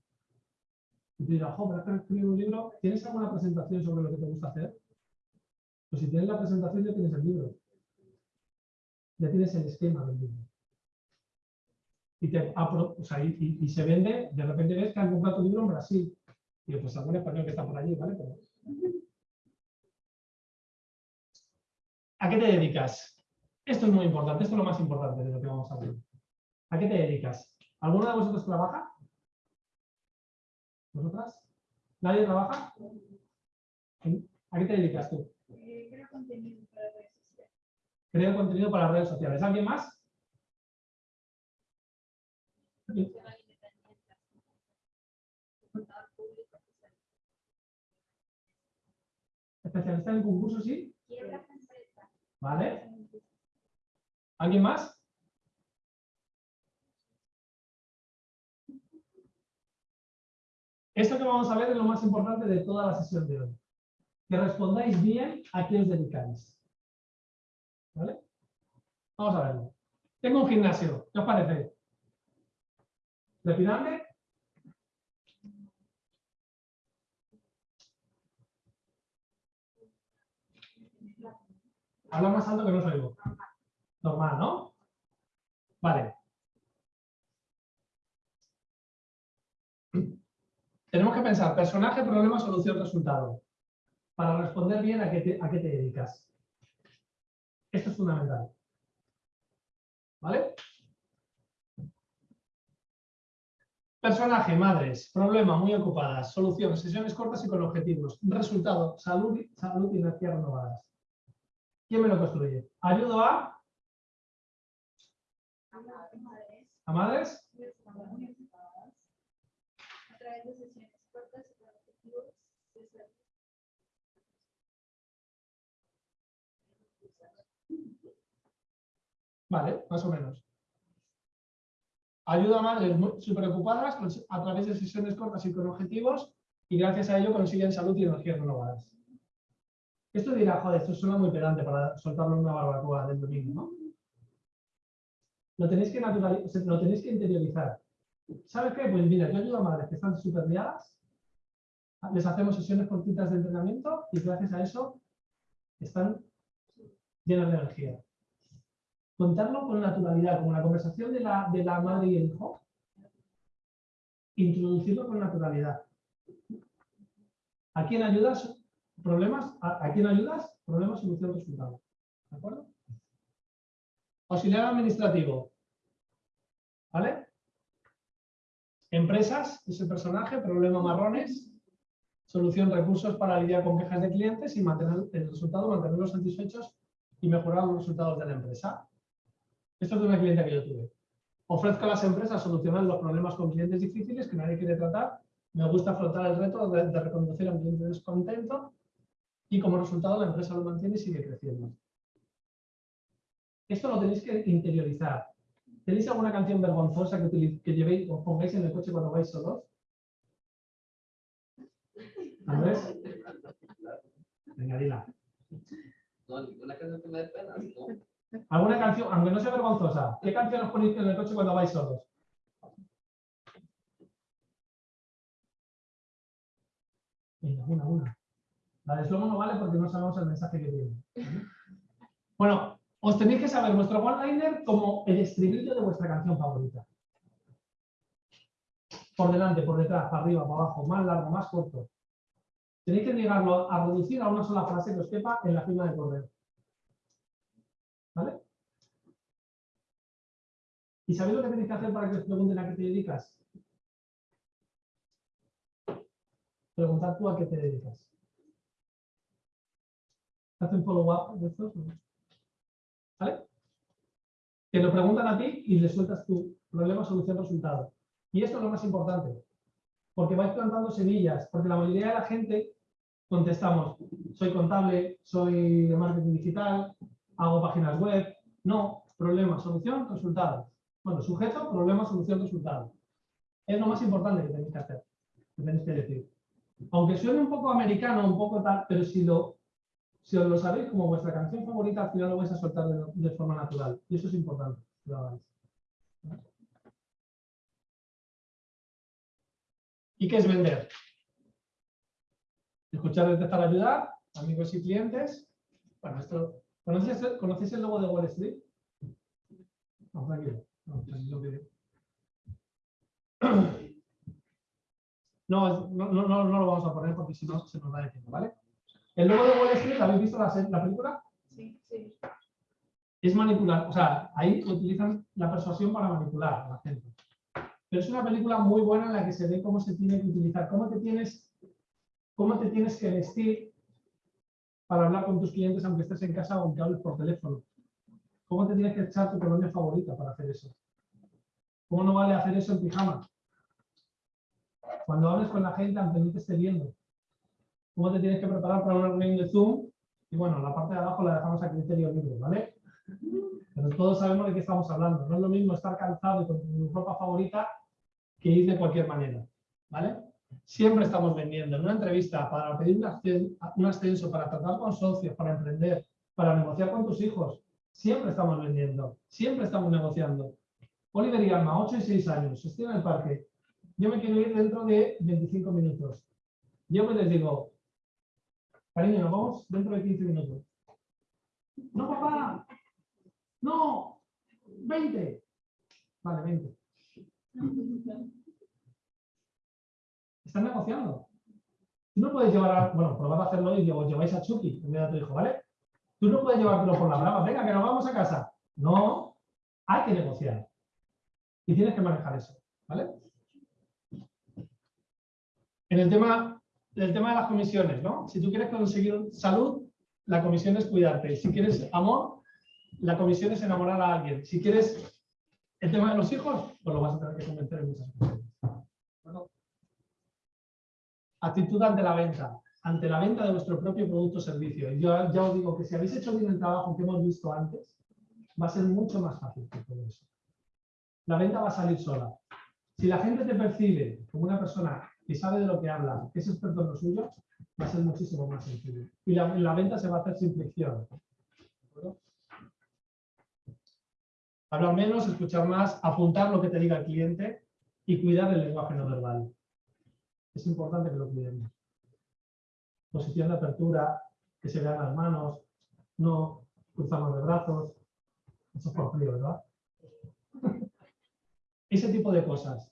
B: Y te dirás, jo, pero escribir un libro, ¿tienes alguna presentación sobre lo que te gusta hacer? Pues si tienes la presentación, ya tienes el libro. Ya tienes el esquema del libro. Y, se vende, de repente ves que han comprado tu libro en Brasil. Y pues algún español que está por allí, ¿vale? ¿A qué te dedicas? Esto es muy importante, esto es lo más importante de lo que vamos a ver. ¿A qué te dedicas? ¿Alguno de vosotros trabaja? ¿Vosotras? ¿Nadie trabaja? ¿A qué te dedicas tú?
F: Eh, creo contenido para redes sociales.
B: Creo contenido para redes sociales. ¿Alguien más? Especialista en concursos, sí. ¿Vale? ¿Alguien más? Esto que vamos a ver es lo más importante de toda la sesión de hoy. Que respondáis bien a qué os dedicáis. ¿Vale? Vamos a verlo. Tengo un gimnasio. ¿Qué os parece? ¿Trepidante? Habla más alto que no os oigo. Normal, ¿no? Vale. Tenemos que pensar personaje, problema, solución, resultado. Para responder bien a qué te, a qué te dedicas. Esto es fundamental. ¿Vale? Personaje, madres, problema, muy ocupadas, solución, sesiones cortas y con objetivos. Resultado, salud, salud y energías renovadas. ¿Quién me lo construye? ¿Ayudo a? ¿A madres?
F: A través de sesiones cortas y objetivos.
B: Vale, más o menos. Ayuda a madres súper ocupadas a través de sesiones cortas y con objetivos y gracias a ello consiguen salud y energías renovadas. Esto dirá, joder, esto suena muy pedante para soltarlo en una barbacoa del domingo, ¿no? Lo tenéis que naturalizar, lo tenéis que interiorizar. ¿Sabes qué? Pues mira, yo ayudo a madres que están súper liadas, les hacemos sesiones cortitas de entrenamiento y gracias a eso están llenas de energía. contarlo con naturalidad, como la conversación de la, de la madre y el hijo, introducirlo con naturalidad. ¿A quién ayudas? Problemas, ¿a, a quién ayudas? Problemas, solución, resultado. ¿De acuerdo? Auxiliar administrativo. ¿Vale? Empresas, ese personaje, problema marrones, solución, recursos para lidiar con quejas de clientes y mantener el resultado, mantenerlos satisfechos y mejorar los resultados de la empresa. Esto es de una cliente que yo tuve. Ofrezco a las empresas solucionar los problemas con clientes difíciles que nadie quiere tratar. Me gusta afrontar el reto de, reconducir a un cliente descontento y como resultado la empresa lo mantiene y sigue creciendo. Esto lo tenéis que interiorizar. ¿Tenéis alguna canción vergonzosa que, que llevéis o pongáis en el coche cuando vais solos? Andrés, venga, dila.
C: No, ninguna canción que me dé pena, ¿no?
B: ¿Alguna canción, aunque no sea vergonzosa, qué canción os ponéis en el coche cuando vais solos? Venga, una, una. La de slomo no vale porque no sabemos el mensaje que tiene. Bueno, os tenéis que saber vuestro one-liner como el estribillo de vuestra canción favorita. Por delante, por detrás, para arriba, para abajo, más largo, más corto. Tenéis que llegarlo a reducir a una sola frase que os quepa en la firma de correo. ¿Vale? ¿Y sabéis lo que tenéis que hacer para que os pregunten a qué te dedicas? Preguntar tú a qué te dedicas. ¿Hacen follow-up de estos? ¿Vale? Te lo preguntan a ti y le sueltas tu problema, solución, resultado. Y esto es lo más importante, porque vais plantando semillas, porque la mayoría de la gente contestamos, soy contable, soy de marketing digital, hago páginas web. No, problema, solución, resultado. Bueno, sujeto, problema, solución, resultado. Es lo más importante que tenéis que hacer, que tenéis que decir. Aunque suene un poco americano, un poco tal, pero si lo, si os lo sabéis como vuestra canción favorita, al final lo vais a soltar de, forma natural. Y eso es importante lo hagáis. ¿Y qué es vender? Escuchar, detectar, ayudar, amigos y clientes. Bueno, esto, ¿conocéis, ¿conocéis el logo de Wall Street? No, tranquilo. No, No, no, no, lo vamos a poner porque si no se nos va de tiempo, ¿vale? El logo de Wall Street, ¿habéis visto la película?
F: Sí, sí.
B: es manipular, o sea, ahí utilizan la persuasión para manipular a la gente. Pero es una película muy buena en la que se ve cómo se tiene que utilizar, cómo te tienes, cómo te tienes que vestir para hablar con tus clientes aunque estés en casa o aunque hables por teléfono. Cómo te tienes que echar tu colonia favorita para hacer eso. ¿Cómo no vale hacer eso en pijama? Cuando hables con la gente aunque no te esté viendo. ¿Cómo te tienes que preparar para una reunión de Zoom? Y bueno, la parte de abajo la dejamos a criterio libre, ¿vale? Pero todos sabemos de qué estamos hablando. No es lo mismo estar calzado y con tu ropa favorita que ir de cualquier manera. ¿Vale? Siempre estamos vendiendo. En una entrevista, para pedir un ascen- un ascenso, para tratar con socios, para emprender, para negociar con tus hijos, siempre estamos vendiendo. Siempre estamos negociando. Oliver y Alma, 8 y 6 años, estoy en el parque. Yo me quiero ir dentro de 25 minutos. Yo me les digo, cariño, nos vamos dentro de 15 minutos. No, papá, no, 20. Vale, 20. Están negociando. Tú no puedes llevar a, bueno, probad a hacerlo y os lleváis a Chucky en vez de a tu hijo, ¿vale? Tú no puedes llevártelo por la brava, venga, que nos vamos a casa. No, hay que negociar. Y tienes que manejar eso, ¿vale? En el tema, el tema de las comisiones, ¿no? Si tú quieres conseguir salud, la comisión es cuidarte. Si quieres amor, la comisión es enamorar a alguien. Si quieres el tema de los hijos, pues lo vas a tener que convencer en muchas ocasiones. Bueno. Actitud ante la venta. Ante la venta de vuestro propio producto o servicio. Y yo ya os digo que si habéis hecho bien el trabajo que hemos visto antes, va a ser mucho más fácil que todo eso. La venta va a salir sola. Si la gente te percibe como una persona que sabe de lo que habla, que es experto en lo suyo, va a ser muchísimo más sencillo. Y la, la venta se va a hacer sin fricción. Hablar menos, escuchar más, apuntar lo que te diga el cliente y cuidar el lenguaje no verbal. Es importante que lo cuidemos. Posición de apertura, que se vean las manos, no cruzamos de brazos. Eso es por frío, ¿verdad? Ese tipo de cosas.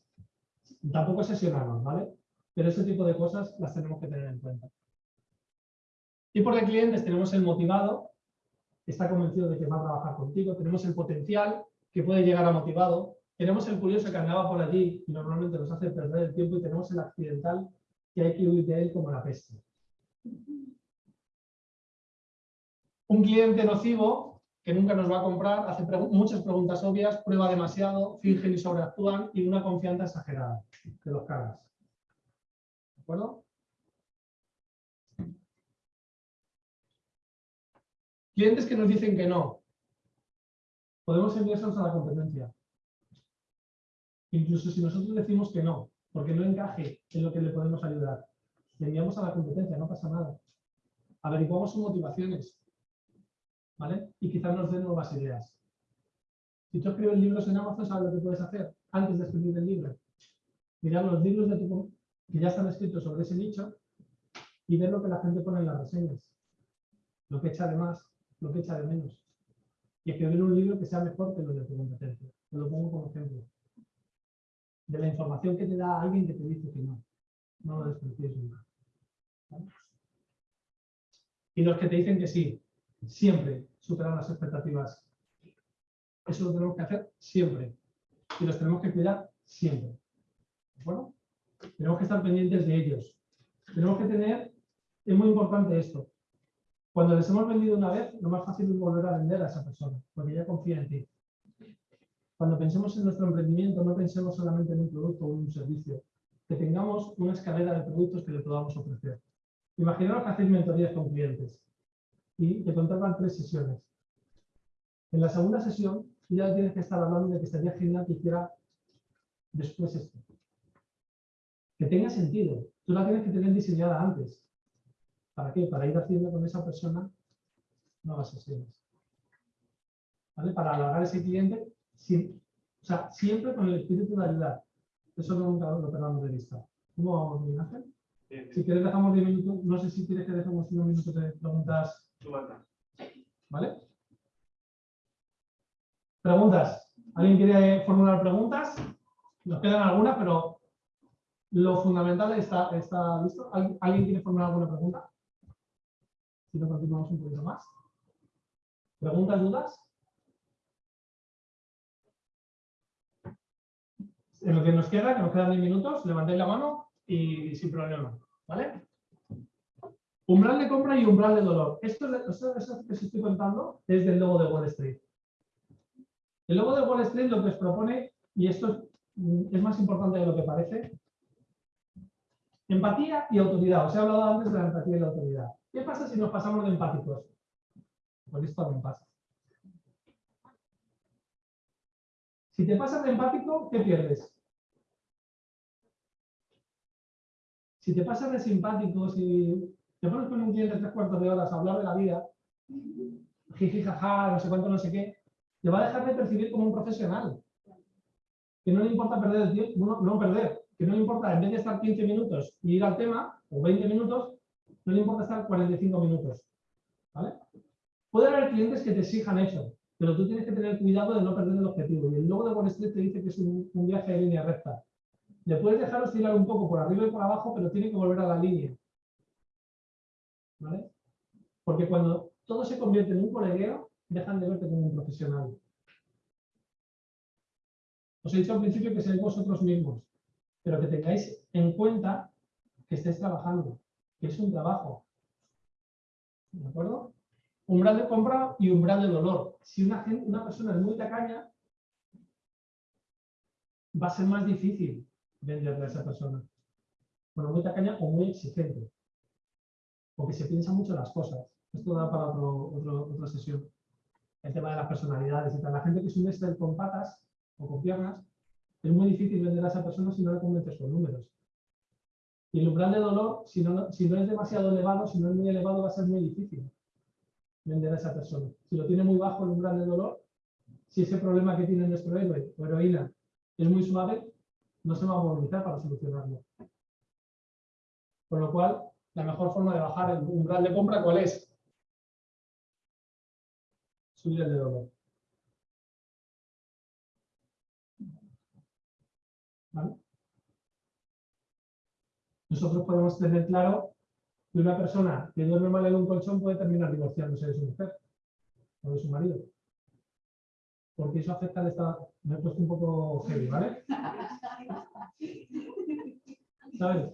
B: Tampoco obsesionarnos, ¿vale? Pero ese tipo de cosas las tenemos que tener en cuenta. Tipo de clientes tenemos el motivado, que está convencido de que va a trabajar contigo, tenemos el potencial, que puede llegar a motivado, tenemos el curioso que andaba por allí y normalmente nos hace perder el tiempo y tenemos el accidental que hay que huir de él como la peste. Un cliente nocivo que nunca nos va a comprar, hace muchas preguntas obvias, prueba demasiado, fingen y sobreactúan y una confianza exagerada de los caras. ¿De acuerdo? Clientes que nos dicen que no. Podemos enviárselos a la competencia. Incluso si nosotros decimos que no, porque no encaje en lo que le podemos ayudar. Le enviamos a la competencia, no pasa nada. Averiguamos sus motivaciones. ¿Vale? Y quizás nos den nuevas ideas. Si tú escribes libros en Amazon, ¿sabes lo que puedes hacer antes de escribir el libro? Mirar los libros de tu que ya están escritos sobre ese nicho y ver lo que la gente pone en las reseñas. Lo que echa de más, lo que echa de menos. Y escribir un libro que sea mejor que lo de tu competencia. Te lo pongo como ejemplo. De la información que te da alguien que te dice que no. No lo desprecies nunca. Y los que te dicen que sí, siempre superan las expectativas. Eso lo tenemos que hacer siempre. Y los tenemos que cuidar siempre. ¿De acuerdo? Tenemos que estar pendientes de ellos. Tenemos que tener, es muy importante esto. Cuando les hemos vendido una vez, lo más fácil es volver a vender a esa persona, porque ya confía en ti. Cuando pensemos en nuestro emprendimiento, no pensemos solamente en un producto o en un servicio, que tengamos una escalera de productos que le podamos ofrecer. Imaginaos que hacéis mentorías con clientes y te contratan tres sesiones. En la segunda sesión, ya tienes que estar hablando de que estaría genial que hiciera después esto. Que tenga sentido. Tú la tienes que tener diseñada antes. ¿Para qué? Para ir haciendo con esa persona nuevas sesiones. ¿Vale? Para alargar ese cliente, sin- o sea, siempre con el espíritu de ayudar. Eso nunca lo perdamos de vista. ¿Cómo vamos, Miguel Ángel? Si quieres dejamos 10 minutos, no sé si quieres que dejemos unos minutos de preguntas. ¿Vale? Preguntas. ¿Alguien quiere formular preguntas? Nos quedan algunas, pero lo fundamental está, está listo. ¿Al- ¿Alguien quiere formular alguna pregunta? Si no, continuamos un poquito más. ¿Preguntas, dudas? En lo que nos queda, que nos quedan 10 minutos, levantéis la mano y sin problema. ¿Vale? Umbral de compra y umbral de dolor. Esto, es- esto, esto que os estoy contando es del logo de Wall Street. El logo de Wall Street lo que os propone, y esto es, mm, es más importante de lo que parece, empatía y autoridad. Os he hablado antes de la empatía y la autoridad. ¿Qué pasa si nos pasamos de empáticos? Pues esto también pasa. Si te pasas de empático, ¿qué pierdes? Si te pasas de simpático, si te pones con un cliente tres cuartos de horas a hablar de la vida, jiji, jaja, no sé cuánto, no sé qué, te va a dejar de percibir como un profesional. Que no le importa perder el tiempo, no, no perder, que no le importa, en vez de estar 15 minutos y ir al tema, o 20 minutos, no le importa estar 45 minutos. ¿Vale? Puede haber clientes que te exijan eso, pero tú tienes que tener cuidado de no perder el objetivo. Y el logo de Wall Street te dice que es un, viaje de línea recta. Le puedes dejar oscilar un poco por arriba y por abajo, pero tiene que volver a la línea. ¿Vale? Porque cuando todo se convierte en un colegueo, dejan de verte como un profesional. Os he dicho al principio que seáis vosotros mismos, pero que tengáis en cuenta que estáis trabajando, que es un trabajo. ¿De acuerdo? Umbral de compra y umbral de dolor. Si una, gen- una persona es muy tacaña, va a ser más difícil venderle a esa persona. Bueno, muy tacaña o muy exigente. Porque se piensa mucho las cosas. Esto da para otro, otro- otra sesión. El tema de las personalidades y tal. La gente que es un Excel con patas o con piernas, es muy difícil vender a esa persona si no le convences con números. Y el umbral de dolor, si no, es demasiado elevado, si no es muy elevado, va a ser muy difícil vender a esa persona. Si lo tiene muy bajo el umbral de dolor, si ese problema que tiene nuestro héroe o heroína es muy suave, no se va a movilizar para solucionarlo. Con lo cual, la mejor forma de bajar el umbral de compra, ¿cuál es? Subir el de dolor. Nosotros podemos tener claro que una persona que duerme mal en un colchón puede terminar divorciándose de su mujer o de su marido. Porque eso afecta al estado. Me he puesto un poco heavy, ¿vale? ¿Sabes?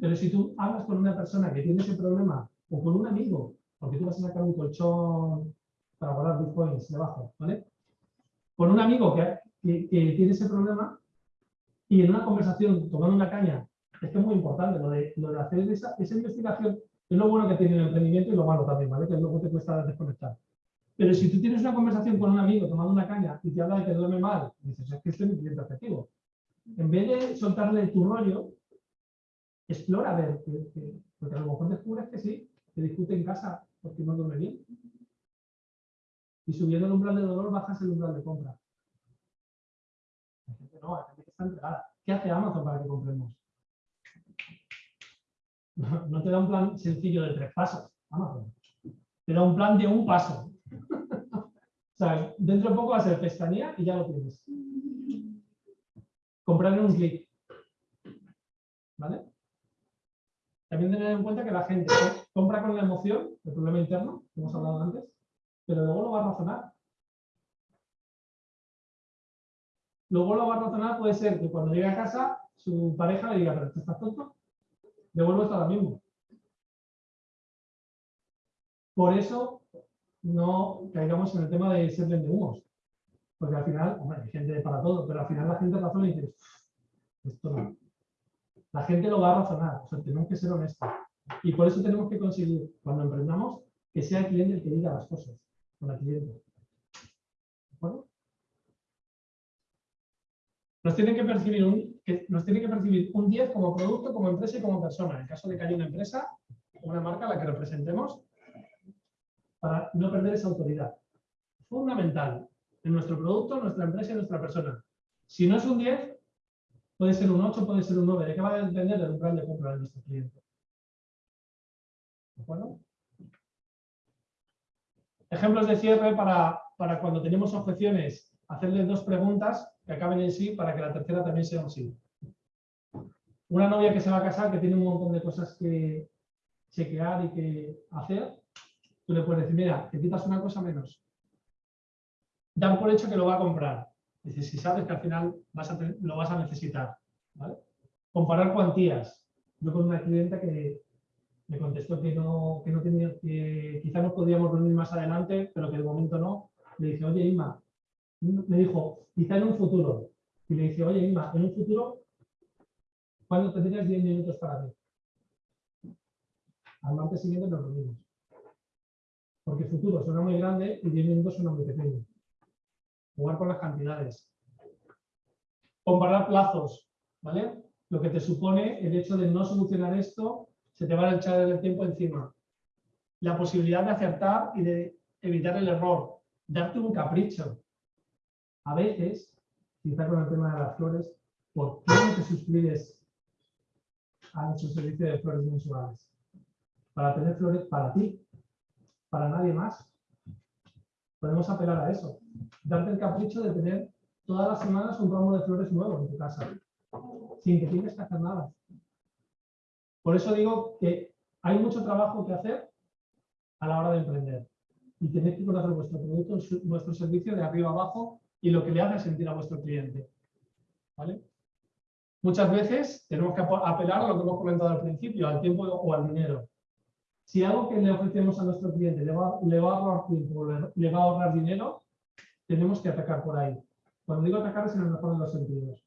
B: Pero si tú hablas con una persona que tiene ese problema o con un amigo, porque tú vas a sacar un colchón para guardar bitcoins debajo, ¿vale? Con un amigo que- que tiene ese problema y en una conversación tomando una caña, es que es muy importante lo de, hacer esa, esa investigación, es lo bueno que tiene el emprendimiento y lo malo también, ¿vale? Que luego te cuesta desconectar. Pero si tú tienes una conversación con un amigo tomando una caña y te habla de que duerme mal, dices, es que este es mi cliente objetivo. En vez de soltarle tu rollo, explora a ver, que- que- porque a lo mejor descubres que sí, que discute en casa porque no duerme bien. Y subiendo el umbral de dolor bajas el umbral de compra. No, hay gente ¿Qué hace Amazon para que compremos? No, te da un plan sencillo de tres pasos, Amazon. Te da un plan de un paso. o sea, dentro de poco va a ser y ya lo tienes. Comprar en un clic. ¿Vale? También tener en cuenta que la gente compra con la emoción, el problema interno, que hemos hablado antes, pero luego lo va a razonar. Luego lo a razonar puede ser que cuando llegue a casa su pareja le diga, pero ¿tú estás tonto? Devuelvo esto ahora mismo. Por eso no caigamos en el tema de ser humos. Porque al final, hombre, hay gente para todo, pero al final la gente razona y dice, esto no. La gente lo va a razonar, o sea, tenemos que ser honestos. Y por eso tenemos que conseguir, cuando emprendamos, que sea el cliente el que diga las cosas, con la cliente. ¿De acuerdo? Nos tienen que percibir un, nos tiene que percibir un 10 como producto, como empresa y como persona. En caso de que haya una empresa, una marca a la que representemos, para no perder esa autoridad. Fundamental en nuestro producto, nuestra empresa y nuestra persona. Si no es un 10, puede ser un 8, puede ser un 9. ¿De qué va a depender del umbral de compra de nuestro cliente? ¿De acuerdo? Ejemplos de cierre para, para cuando tenemos objeciones, hacerle dos preguntas que acaben en sí para que la tercera también sea un sí. Una novia que se va a casar, que tiene un montón de cosas que chequear y que hacer, tú le puedes decir, mira, te quitas una cosa menos. Dan por hecho que lo va a comprar. Dices, si sabes que al final vas a lo vas a necesitar. Comparar cuantías. Yo con una clienta que me contestó que no, que no tenía, que quizá nos podíamos reunir más adelante, pero que de momento no. Le dije, oye, Inma, me dijo, quizá en un futuro. Y le dije, oye, Inma, en un futuro, ¿cuándo tendrías 10 minutos para mí? Al martes siguiente nos reunimos. Porque futuro suena muy grande y 10 minutos suena muy pequeño. Jugar con las cantidades. Comparar plazos, ¿vale? Lo que te supone el hecho de no solucionar esto, se te va a echar el tiempo encima. La posibilidad de acertar y de evitar el error. Darte un capricho. A veces, quizá con el tema de las flores, ¿por qué no te suscribes a nuestro servicio de flores mensuales? Para tener flores para ti, para nadie más. Podemos apelar a eso. Darte el capricho de tener todas las semanas un ramo de flores nuevo en tu casa, sin que tengas que hacer nada. Por eso digo que hay mucho trabajo que hacer a la hora de emprender. Y tenéis que conocer vuestro producto, vuestro servicio de arriba abajo y lo que le hace sentir a vuestro cliente. ¿Vale? Muchas veces tenemos que apelar a lo que hemos comentado al principio, al tiempo o al dinero. Si algo que le ofrecemos a nuestro cliente le va, le va a ahorrar tiempo, le, le va a ahorrar dinero, tenemos que atacar por ahí. Cuando digo atacar es en el mejor de los sentidos.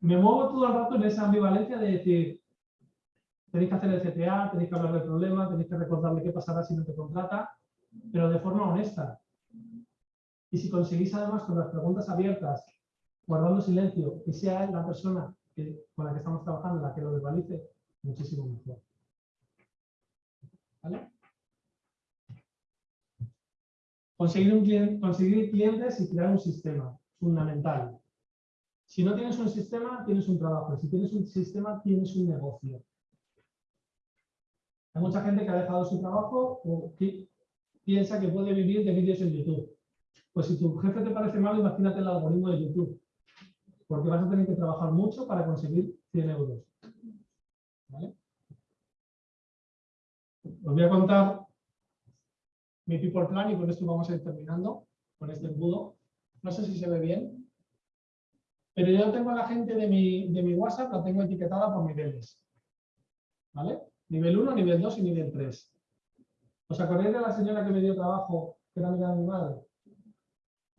B: Me muevo todo el rato en esa ambivalencia de decir, tenéis que hacer el CTA, tenéis que hablar del problema, tenéis que recordarle qué pasará si no te contrata, pero de forma honesta. Y si conseguís además con las preguntas abiertas, guardando silencio, que sea la persona con la que estamos trabajando la que lo verbalice, muchísimo mejor. ¿Vale? Conseguir, un conseguir clientes y crear un sistema, fundamental. Si no tienes un sistema, tienes un trabajo. Si tienes un sistema, tienes un negocio. Hay mucha gente que ha dejado su trabajo o que piensa que puede vivir de vídeos en YouTube. Pues si tu jefe te parece malo, imagínate el algoritmo de YouTube. porque vas a tener que trabajar mucho para conseguir 100 euros. ¿Vale? Os voy a contar mi people plan y con esto vamos a ir terminando con este embudo. No sé si se ve bien, pero yo tengo a la gente de mi, de mi WhatsApp, la tengo etiquetada por niveles. ¿Vale? Nivel 1, nivel 2 y nivel 3. ¿Os acordáis de la señora que me dio trabajo, que era amiga de mi madre?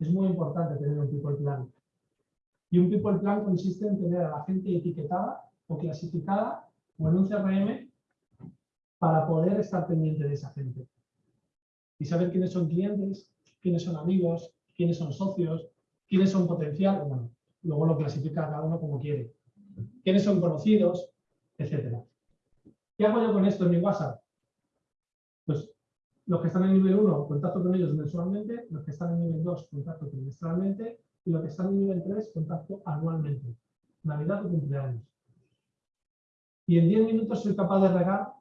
B: Es muy importante tener un people plan. Y un people plan consiste en tener a la gente etiquetada o clasificada o en un CRM para poder estar pendiente de esa gente. Y saber quiénes son clientes, quiénes son amigos, quiénes son socios, quiénes son potenciales, bueno, luego lo clasifica cada uno como quiere. Quiénes son conocidos, etcétera. ¿Qué hago yo con esto en mi WhatsApp? Pues los que están en nivel 1, contacto con ellos mensualmente, los que están en nivel 2, contacto trimestralmente, y los que están en nivel 3, contacto anualmente. Navidad o cumpleaños. Y en 10 minutos soy capaz de regar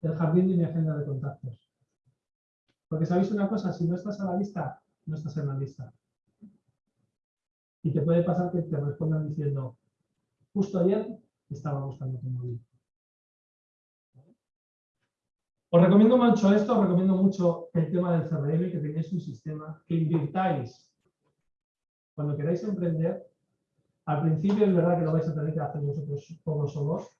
B: el jardín de mi agenda de contactos. Porque sabéis una cosa, si no estás a la lista, no estás en la lista. Y te puede pasar que te respondan diciendo, justo ayer estaba buscando tu móvil. Os recomiendo mucho esto, os recomiendo mucho el tema del CRM, que tengáis un sistema, que invirtáis cuando queráis emprender. Al principio es verdad que lo vais a tener que hacer vosotros todos solos,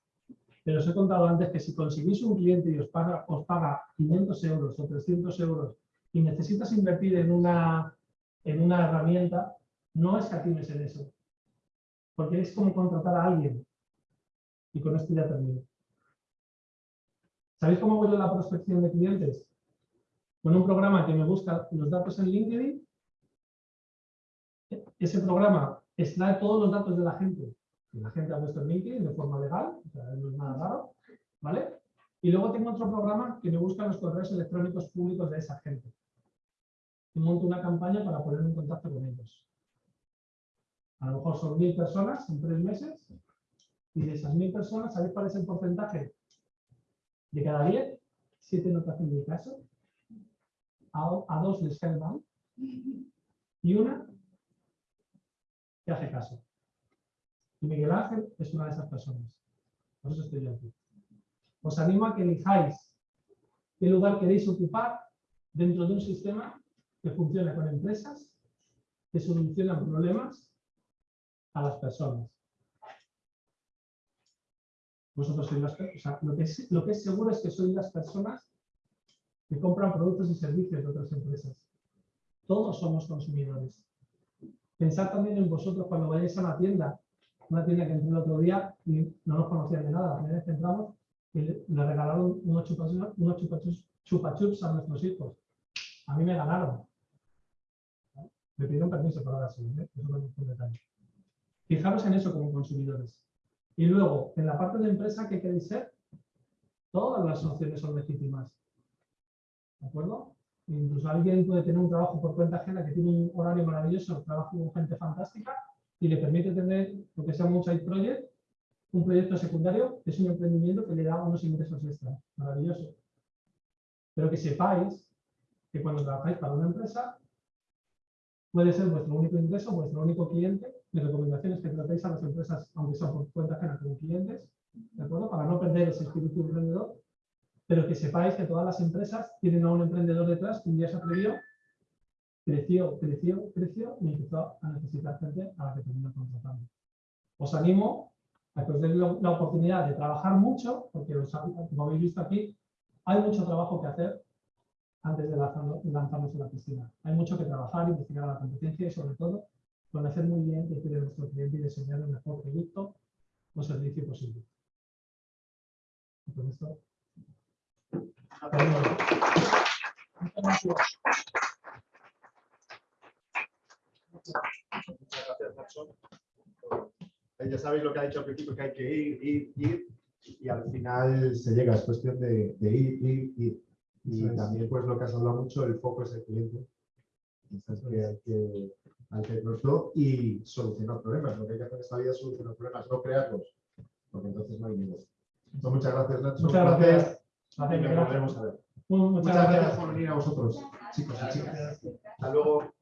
B: pero os he contado antes que si conseguís un cliente y os paga, os paga 500 euros o 300 euros y necesitas invertir en una, en una herramienta, no escatimes en eso. Porque es como contratar a alguien. Y con esto ya termino. ¿Sabéis cómo yo la prospección de clientes? Con un programa que me busca los datos en LinkedIn. Ese programa extrae todos los datos de la gente. La gente ha puesto en LinkedIn de forma legal, no es nada raro. ¿vale? Y luego tengo otro programa que me busca los correos electrónicos públicos de esa gente. Y monto una campaña para ponerme en contacto con ellos. A lo mejor son mil personas en tres meses. Y de esas mil personas, ¿sabéis cuál es el porcentaje? De cada 10, 7 no te hacen ni caso, a, a dos les cae y una que hace caso. Y Miguel Ángel es una de esas personas. Por eso estoy yo aquí. Os animo a que elijáis qué lugar queréis ocupar dentro de un sistema que funcione con empresas, que solucionan problemas a las personas vosotros sois las o lo que, es, seguro es que sois las personas que compran productos y servicios de otras empresas. Todos somos consumidores. Pensad también en vosotros cuando vayáis a una tienda, una tienda que entré el otro día y no nos conocían de nada. La primera vez que entramos le, regalaron unos chupachups, chupachups, a nuestros hijos. A mí me ganaron. Me pidieron permiso para dárselo, ¿eh? Fijaros en eso como consumidores. Y luego, en la parte de empresa, ¿qué queréis ser? Todas las opciones son legítimas. ¿De acuerdo? Incluso alguien puede tener un trabajo por cuenta ajena que tiene un horario maravilloso, trabajo con gente fantástica y le permite tener, lo que sea un side project, un proyecto secundario, que es un emprendimiento que le da unos ingresos extra. Maravilloso. Pero que sepáis que cuando trabajáis para una empresa, puede ser vuestro único ingreso, vuestro único cliente. Mi recomendación es que tratéis a las empresas, aunque sean por cuenta ajena, como clientes, ¿de acuerdo? Para no perder ese espíritu emprendedor, pero que sepáis que todas las empresas tienen a un emprendedor detrás que un día se atrevió, creció, creció, creció y empezó a necesitar gente a la que terminó contratando. Os animo a que os den la oportunidad de trabajar mucho, porque como habéis visto aquí, hay mucho trabajo que hacer antes de lanzarnos en la piscina. Hay mucho que trabajar, investigar la competencia y sobre todo conocer muy bien qué quiere nuestro cliente y diseñar el mejor producto o servicio posible. Y con esto,
A: Muchas gracias, Nacho. Ya sabéis lo que ha dicho al principio, que hay que ir, ir, ir, y al final se llega, es cuestión de ir, ir, ir. Y también, pues lo que has hablado mucho, el foco es el cliente. Que hay que, hay que y solucionar problemas. Lo que hay que hacer en esta vida es solucionar problemas, no crearlos. Porque entonces no hay negocio. Pues muchas gracias, Nacho.
B: Muchas gracias.
A: Y nos volveremos a ver.
B: Muchas,
A: Muchas
B: gracias.
A: gracias por venir a vosotros, chicos y chicas. Hasta luego.